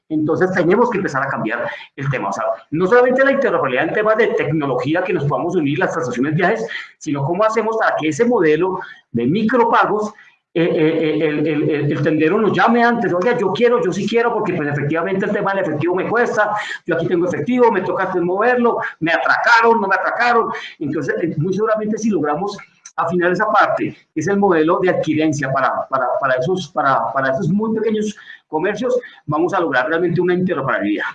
Entonces tenemos que empezar a cambiar el tema. O sea, no solamente la interoperabilidad en temas de tecnología que nos podamos unir las transacciones de viajes, sino cómo hacemos para que ese modelo de micropagos eh, eh, eh, el, el, el, tendero nos llame antes, oiga, yo quiero, yo sí quiero, porque pues efectivamente el tema del efectivo me cuesta, yo aquí tengo efectivo, me toca moverlo, me atracaron, no me atracaron, entonces muy seguramente si logramos afinar esa parte, es el modelo de adquirencia para, para, para, esos, para, para esos muy pequeños comercios, vamos a lograr realmente una interoperabilidad.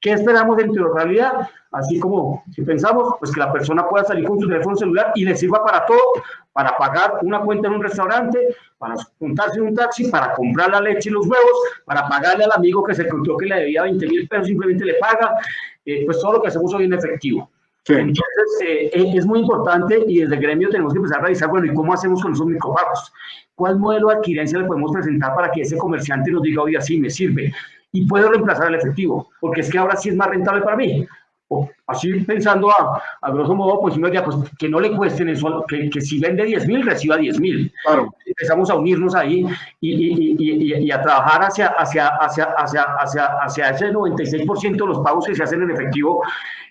¿Qué esperamos de interoperabilidad? Así como si pensamos, pues que la persona pueda salir con su teléfono celular y le sirva para todo, para pagar una cuenta en un restaurante, para juntarse en un taxi, para comprar la leche y los huevos, para pagarle al amigo que se encontró que le debía 20 mil pesos, simplemente le paga, eh, pues todo lo que hacemos hoy en efectivo. Entonces, eh, eh, es muy importante y desde el gremio tenemos que empezar a revisar, bueno, ¿y cómo hacemos con esos micropagos? ¿Cuál modelo de adquirencia le podemos presentar para que ese comerciante nos diga, oye, así me sirve? Y puedo reemplazar el efectivo, porque es que ahora sí es más rentable para mí. O así pensando a, a grosso modo, pues diría, pues que no le cuesten eso, que, que si vende 10 mil, reciba 10 mil. Claro. Empezamos a unirnos ahí y, y, y, y, a trabajar hacia, hacia, hacia, hacia, hacia, hacia ese 96% de los pagos que se hacen en efectivo.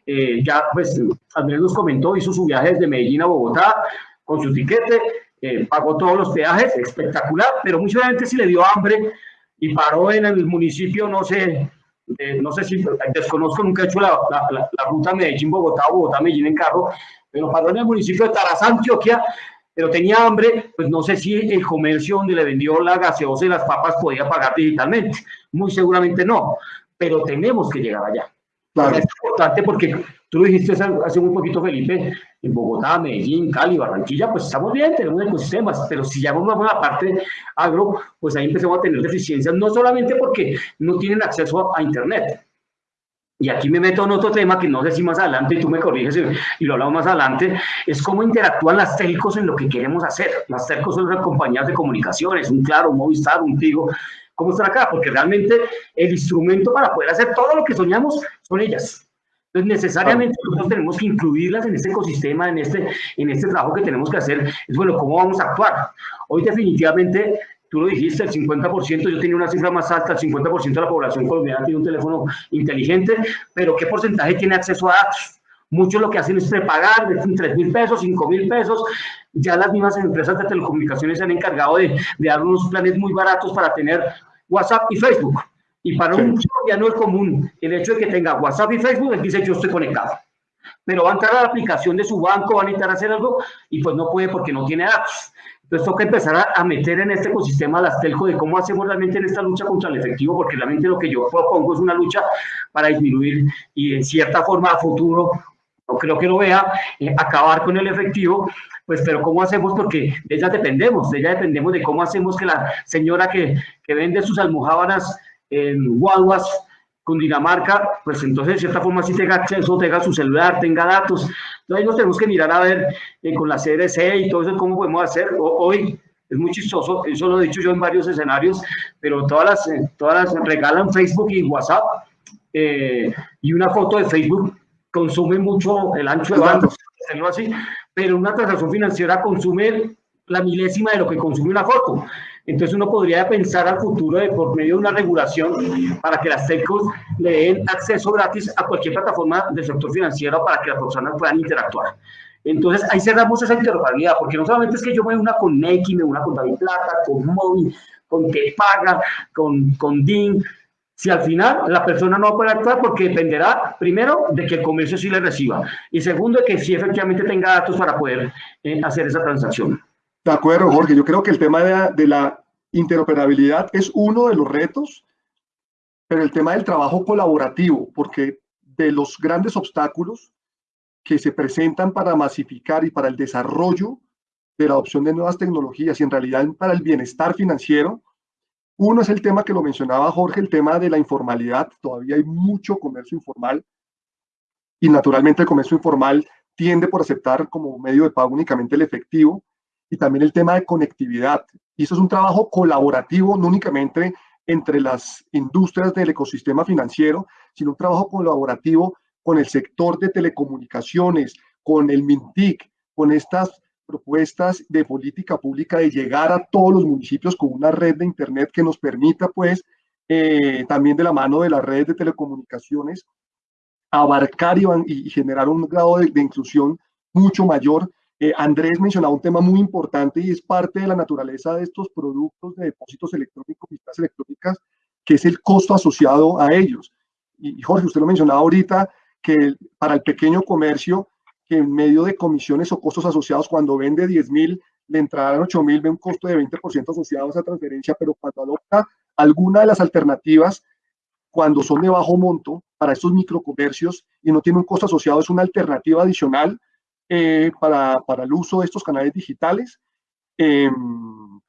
Eh, ya, pues, Andrés nos comentó, hizo su viaje desde Medellín a Bogotá con su tiquete, eh, pagó todos los peajes, espectacular, pero mucha gente si le dio hambre y paró en el municipio, no sé, eh, no sé si, desconozco, nunca he hecho la, la, la, ruta Medellín-Bogotá, Bogotá-Medellín en carro, pero paró en el municipio de Tarazá, Antioquia, pero tenía hambre, pues no sé si el comercio donde le vendió la gaseosa y las papas podía pagar digitalmente, muy seguramente no, pero tenemos que llegar allá. es importante porque tú lo dijiste hace muy poquito, Felipe, en Bogotá, Medellín, Cali, Barranquilla, pues estamos bien, tenemos ecosistemas, pero si ya vamos a la parte agro, pues ahí empezamos a tener deficiencias, no solamente porque no tienen acceso a Internet, y aquí me meto en otro tema que no sé si más adelante, y tú me corriges y, lo hablamos más adelante, es cómo interactúan las telcos en lo que queremos hacer. Las telcos son las compañías de comunicaciones, un Claro, un Movistar, un Tigo, ¿cómo están acá? Porque realmente el instrumento para poder hacer todo lo que soñamos son ellas. Entonces, necesariamente nosotros tenemos que incluirlas en este ecosistema, en este, en este trabajo que tenemos que hacer. Es bueno, ¿cómo vamos a actuar? Hoy definitivamente tú lo dijiste, el 50%, yo tenía una cifra más alta, el 50% de la población colombiana tiene un teléfono inteligente, pero ¿qué porcentaje tiene acceso a datos? Muchos lo que hacen es prepagar de 3 mil pesos, 5 mil pesos. Ya las mismas empresas de telecomunicaciones se han encargado de, de, dar unos planes muy baratos para tener WhatsApp y Facebook. Y para un colombiano es común el hecho de que tenga WhatsApp y Facebook, él dice yo estoy conectado. Pero va a entrar a la aplicación de su banco, va a necesitar hacer algo y pues no puede porque no tiene datos. Entonces toca empezar a, meter en este ecosistema las telco de cómo hacemos realmente en esta lucha contra el efectivo, porque realmente lo que yo propongo es una lucha para disminuir y en cierta forma a futuro, no creo que lo vea, eh, acabar con el efectivo, pues pero ¿cómo hacemos? Porque de ella dependemos, de ella dependemos de cómo hacemos que la señora que, que vende sus almohábanas en guaguas Dinamarca, pues entonces de cierta forma sí tenga acceso, tenga su celular, tenga datos. Entonces nos tenemos que mirar a ver eh, con la CDC y todo eso cómo podemos hacer. hoy es muy chistoso, eso lo he dicho yo en varios escenarios, pero todas las, eh, todas las regalan Facebook y WhatsApp eh, y una foto de Facebook consume mucho el ancho de banda, así, pero una transacción financiera consume la milésima de lo que consume una foto. Entonces uno podría pensar al futuro de por medio de una regulación para que las telcos le den acceso gratis a cualquier plataforma del sector financiero para que las personas puedan interactuar. Entonces ahí cerramos esa interoperabilidad, porque no solamente es que yo me una con Neki, me una con David Plata, con Móvil, con Paga, con, con DIN, si al final la persona no va a poder actuar porque dependerá, primero, de que el comercio sí le reciba y segundo, de que sí efectivamente tenga datos para poder eh, hacer esa transacción. De acuerdo, Jorge. Yo creo que el tema de la, interoperabilidad es uno de los retos, pero el tema del trabajo colaborativo, porque de los grandes obstáculos que se presentan para masificar y para el desarrollo de la adopción de nuevas tecnologías y en realidad para el bienestar financiero, uno es el tema que lo mencionaba Jorge, el tema de la informalidad. Todavía hay mucho comercio informal y naturalmente el comercio informal tiende por aceptar como medio de pago únicamente el efectivo y también el tema de conectividad. Y eso es un trabajo colaborativo, no únicamente entre las industrias del ecosistema financiero, sino un trabajo colaborativo con el sector de telecomunicaciones, con el MINTIC, con estas propuestas de política pública de llegar a todos los municipios con una red de Internet que nos permita, pues, eh, también de la mano de las redes de telecomunicaciones, abarcar y, generar un grado de inclusión mucho mayor eh, Andrés mencionaba un tema muy importante y es parte de la naturaleza de estos productos de depósitos electrónicos, y electrónicas, que es el costo asociado a ellos. Y, Jorge, usted lo mencionaba ahorita, que para el pequeño comercio, que en medio de comisiones o costos asociados, cuando vende 10 mil, le entrarán 8 mil, ve un costo de 20% asociado a esa transferencia, pero cuando adopta alguna de las alternativas, cuando son de bajo monto, para estos microcomercios y no tiene un costo asociado, es una alternativa adicional eh, para, para, el uso de estos canales digitales, em,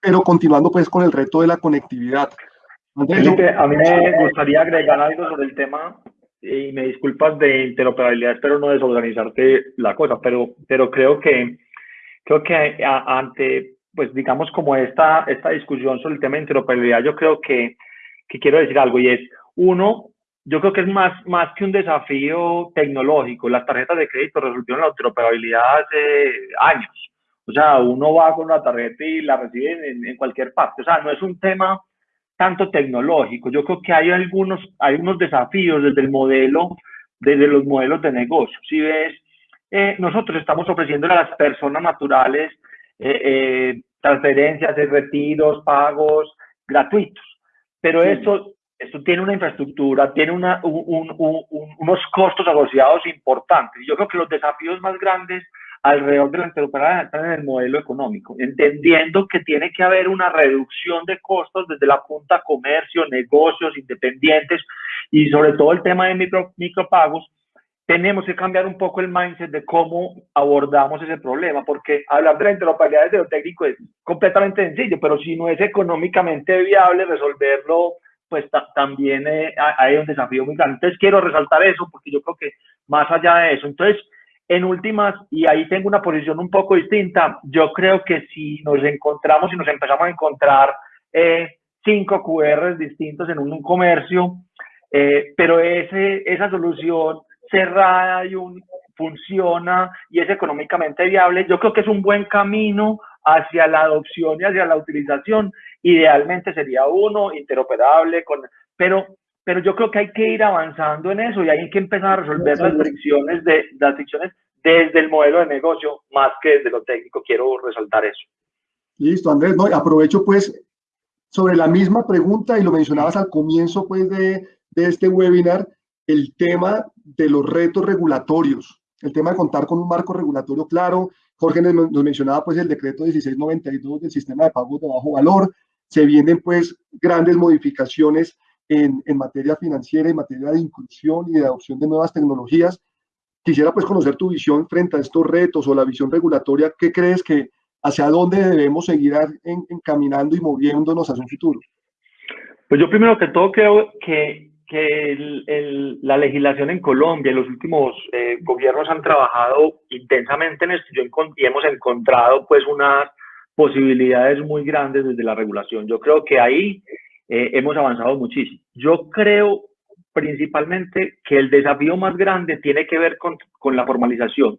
pero continuando pues con el reto de la conectividad. a mí me gustaría agregar algo sobre el tema y me disculpas de interoperabilidad, espero no desorganizarte la cosa, pero, pero creo que creo que ante, pues digamos como esta, esta discusión sobre el tema de interoperabilidad, yo creo que, que quiero decir algo y es, uno, yo creo que es más, más que un desafío tecnológico. Las tarjetas de crédito resolvieron la interoperabilidad hace años. O sea, uno va con una tarjeta y la recibe en, en, cualquier parte. O sea, no es un tema tanto tecnológico. Yo creo que hay algunos, hay unos desafíos desde el modelo, desde los modelos de negocio. Si ves, eh, nosotros estamos ofreciendo a las personas naturales eh, eh, transferencias, retiros, pagos gratuitos. Pero eso esto tiene una infraestructura, tiene una, unos costos asociados importantes. Yo creo que los desafíos más grandes alrededor de la interoperabilidad están en el modelo económico, entendiendo que tiene que haber una reducción de costos desde la punta comercio, negocios, independientes, y sobre todo el tema de micro, micropagos, tenemos que cambiar un poco el mindset de cómo abordamos ese problema, porque hablar de la interoperabilidad desde lo técnico es completamente sencillo, pero si no es económicamente viable resolverlo, pues también eh, hay un desafío muy grande. Entonces quiero resaltar eso, porque yo creo que más allá de eso, entonces en últimas, y ahí tengo una posición un poco distinta, yo creo que si nos encontramos y nos empezamos a encontrar eh, cinco QRs distintos en un, comercio, eh, pero ese, esa solución cerrada y un, funciona y es económicamente viable, yo creo que es un buen camino hacia la adopción y hacia la utilización. Idealmente sería uno interoperable, con, pero, pero yo creo que hay que ir avanzando en eso y hay que empezar a resolver las fricciones, de, las fricciones desde el modelo de negocio más que desde lo técnico. Quiero resaltar eso. Listo, Andrés. No, aprovecho pues sobre la misma pregunta y lo mencionabas al comienzo pues de, de este webinar el tema de los retos regulatorios, el tema de contar con un marco regulatorio claro. Jorge nos, mencionaba pues el decreto 1692 del sistema de pagos de bajo valor. Se vienen pues grandes modificaciones en, en materia financiera, en materia de inclusión y de adopción de nuevas tecnologías. Quisiera pues conocer tu visión frente a estos retos o la visión regulatoria. ¿Qué crees que hacia dónde debemos seguir encaminando y moviéndonos hacia un futuro? Pues yo primero que todo creo que que el, la legislación en Colombia, los últimos eh, gobiernos han trabajado intensamente en esto y hemos encontrado pues unas posibilidades muy grandes desde la regulación. Yo creo que ahí eh, hemos avanzado muchísimo. Yo creo principalmente que el desafío más grande tiene que ver con, con la formalización,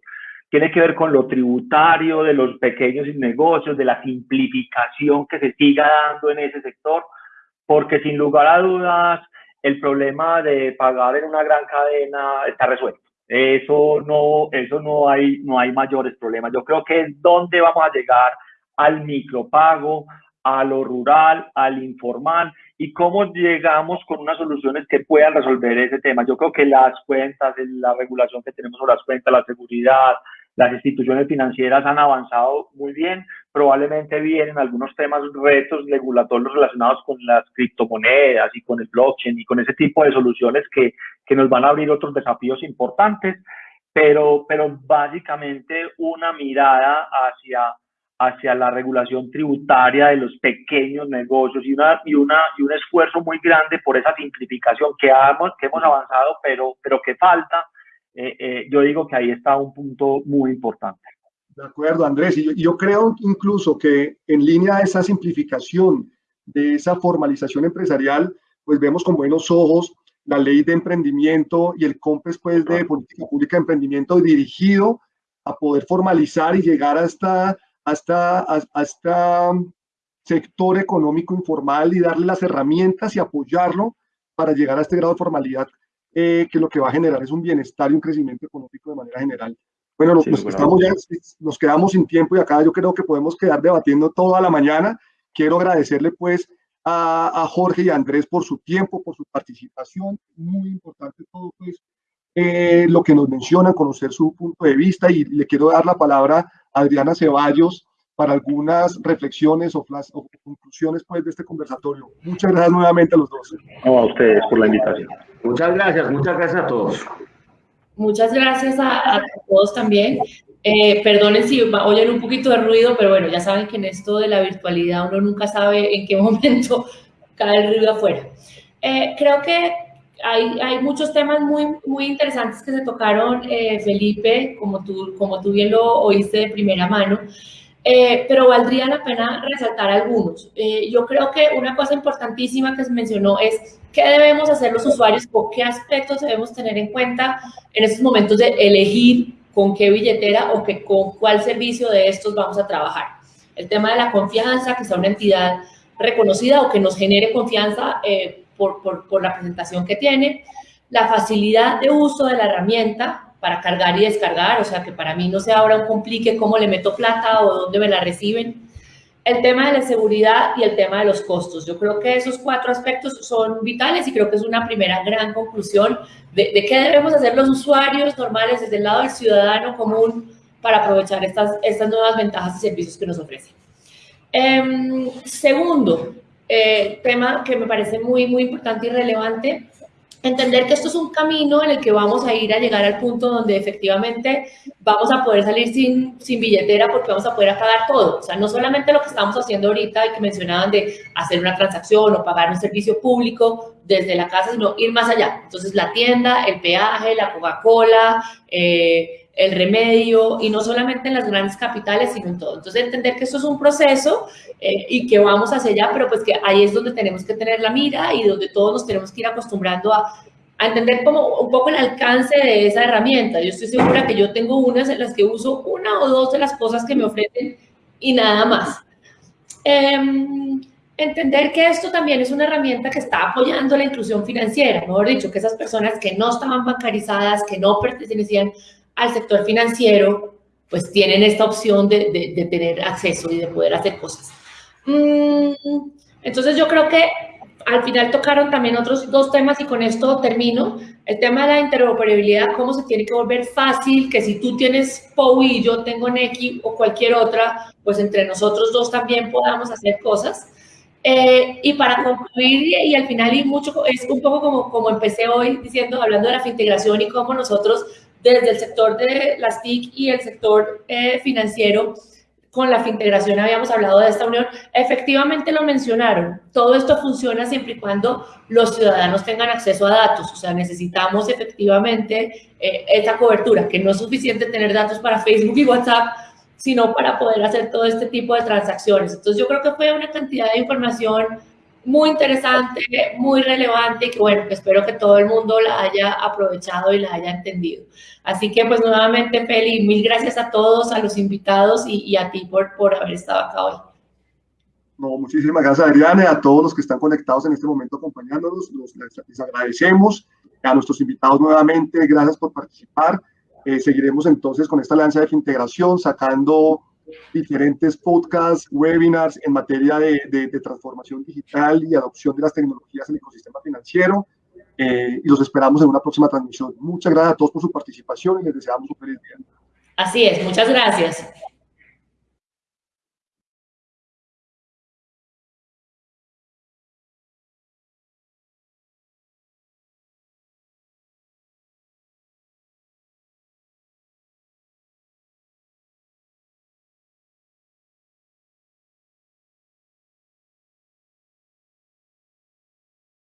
tiene que ver con lo tributario de los pequeños negocios, de la simplificación que se siga dando en ese sector, porque sin lugar a dudas el problema de pagar en una gran cadena está resuelto. Eso no, eso no hay, no hay mayores problemas. Yo creo que es donde vamos a llegar al micropago, a lo rural, al informal y cómo llegamos con unas soluciones que puedan resolver ese tema. Yo creo que las cuentas, la regulación que tenemos sobre las cuentas, la seguridad, las instituciones financieras han avanzado muy bien. Probablemente vienen algunos temas, retos regulatorios relacionados con las criptomonedas y con el blockchain y con ese tipo de soluciones que, que nos van a abrir otros desafíos importantes, pero, pero básicamente una mirada hacia, hacia la regulación tributaria de los pequeños negocios y, una, y, una, y un esfuerzo muy grande por esa simplificación que, hemos, que hemos avanzado, pero, pero que falta eh, eh, yo digo que ahí está un punto muy importante. De acuerdo, Andrés. Y yo, creo incluso que en línea de esa simplificación, de esa formalización empresarial, pues vemos con buenos ojos la ley de emprendimiento y el COMPES pues, de política pública de emprendimiento dirigido a poder formalizar y llegar hasta, hasta, hasta sector económico informal y darle las herramientas y apoyarlo para llegar a este grado de formalidad eh, que lo que va a generar es un bienestar y un crecimiento económico de manera general. Bueno, nos, estamos ya, nos quedamos sin tiempo y acá yo creo que podemos quedar debatiendo toda la mañana. Quiero agradecerle pues a, a Jorge y a Andrés por su tiempo, por su participación. Muy importante todo pues eh, lo que nos mencionan, conocer su punto de vista y le quiero dar la palabra a Adriana Ceballos para algunas reflexiones o, o conclusiones pues, de este conversatorio. Muchas gracias nuevamente a los dos. a ustedes por la invitación. Muchas gracias, muchas gracias a todos. Muchas gracias a, todos también. Eh, perdonen si oyen un poquito de ruido, pero bueno, ya saben que en esto de la virtualidad uno nunca sabe en qué (laughs) momento cae el ruido afuera. Eh, creo que hay, hay, muchos temas muy, muy interesantes que se tocaron, eh, Felipe, como tú, como tú bien lo oíste de primera mano. Eh, pero valdría la pena resaltar algunos. Eh, yo creo que una cosa importantísima que se mencionó es qué debemos hacer los usuarios o qué aspectos debemos tener en cuenta en estos momentos de elegir con qué billetera o que, con cuál servicio de estos vamos a trabajar. El tema de la confianza, que sea una entidad reconocida o que nos genere confianza eh, por, por, por la presentación que tiene. La facilidad de uso de la herramienta, para cargar y descargar, o sea, que para mí no sea ahora un complique cómo le meto plata o dónde me la reciben. El tema de la seguridad y el tema de los costos. Yo creo que esos cuatro aspectos son vitales y creo que es una primera gran conclusión de, qué debemos hacer los usuarios normales desde el lado del ciudadano común para aprovechar estas, estas nuevas ventajas y servicios que nos ofrecen. Em, segundo, eh, tema que me parece muy, muy importante y relevante, entender que esto es un camino en el que vamos a ir a llegar al punto donde efectivamente vamos a poder salir sin, sin billetera porque vamos a poder pagar todo. O sea, no solamente lo que estamos haciendo ahorita y que mencionaban de hacer una transacción o pagar un servicio público desde la casa, sino ir más allá. Entonces, la tienda, el peaje, la Coca-Cola, eh, el remedio, y no solamente en las grandes capitales, sino en todo. Entonces, entender que esto es un proceso eh, y que vamos hacia allá, pero pues que ahí es donde tenemos que tener la mira y donde todos nos tenemos que ir acostumbrando a, a entender como un poco el alcance de esa herramienta. Yo estoy segura que yo tengo unas en las que uso una o dos de las cosas que me ofrecen y nada más. Em, entender que esto también es una herramienta que está apoyando la inclusión financiera, mejor dicho, que esas personas que no estaban bancarizadas, que no pertenecían al sector financiero, pues tienen esta opción de, de, tener acceso y de poder hacer cosas. Mm, entonces yo creo que al final tocaron también otros dos temas y con esto termino. El tema de la interoperabilidad, cómo se tiene que volver fácil, que si tú tienes POI y yo tengo Neki o cualquier otra, pues entre nosotros dos también podamos hacer cosas. Eh, y para concluir, y, al final, y mucho, es un poco como, como empecé hoy diciendo, hablando de la integración y cómo nosotros desde el sector de las TIC y el sector eh, financiero, con la integración habíamos hablado de esta unión, efectivamente lo mencionaron. Todo esto funciona siempre y cuando los ciudadanos tengan acceso a datos. O sea, necesitamos efectivamente eh, esta cobertura, que no es suficiente tener datos para Facebook y WhatsApp, sino para poder hacer todo este tipo de transacciones. Entonces yo creo que fue una cantidad de información muy interesante, muy relevante y que bueno, espero que todo el mundo la haya aprovechado y la haya entendido. Así que pues nuevamente, Feli, mil gracias a todos, a los invitados y, a ti por, por haber estado acá hoy. No, muchísimas gracias, Adriana, y a todos los que están conectados en este momento acompañándonos. les, agradecemos. A nuestros invitados nuevamente, gracias por participar. Eh, seguiremos entonces con esta alianza de integración, sacando diferentes podcasts, webinars en materia de, de, transformación digital y adopción de las tecnologías en el ecosistema financiero. Eh, y los esperamos en una próxima transmisión. Muchas gracias a todos por su participación y les deseamos un feliz día. Así es, muchas gracias.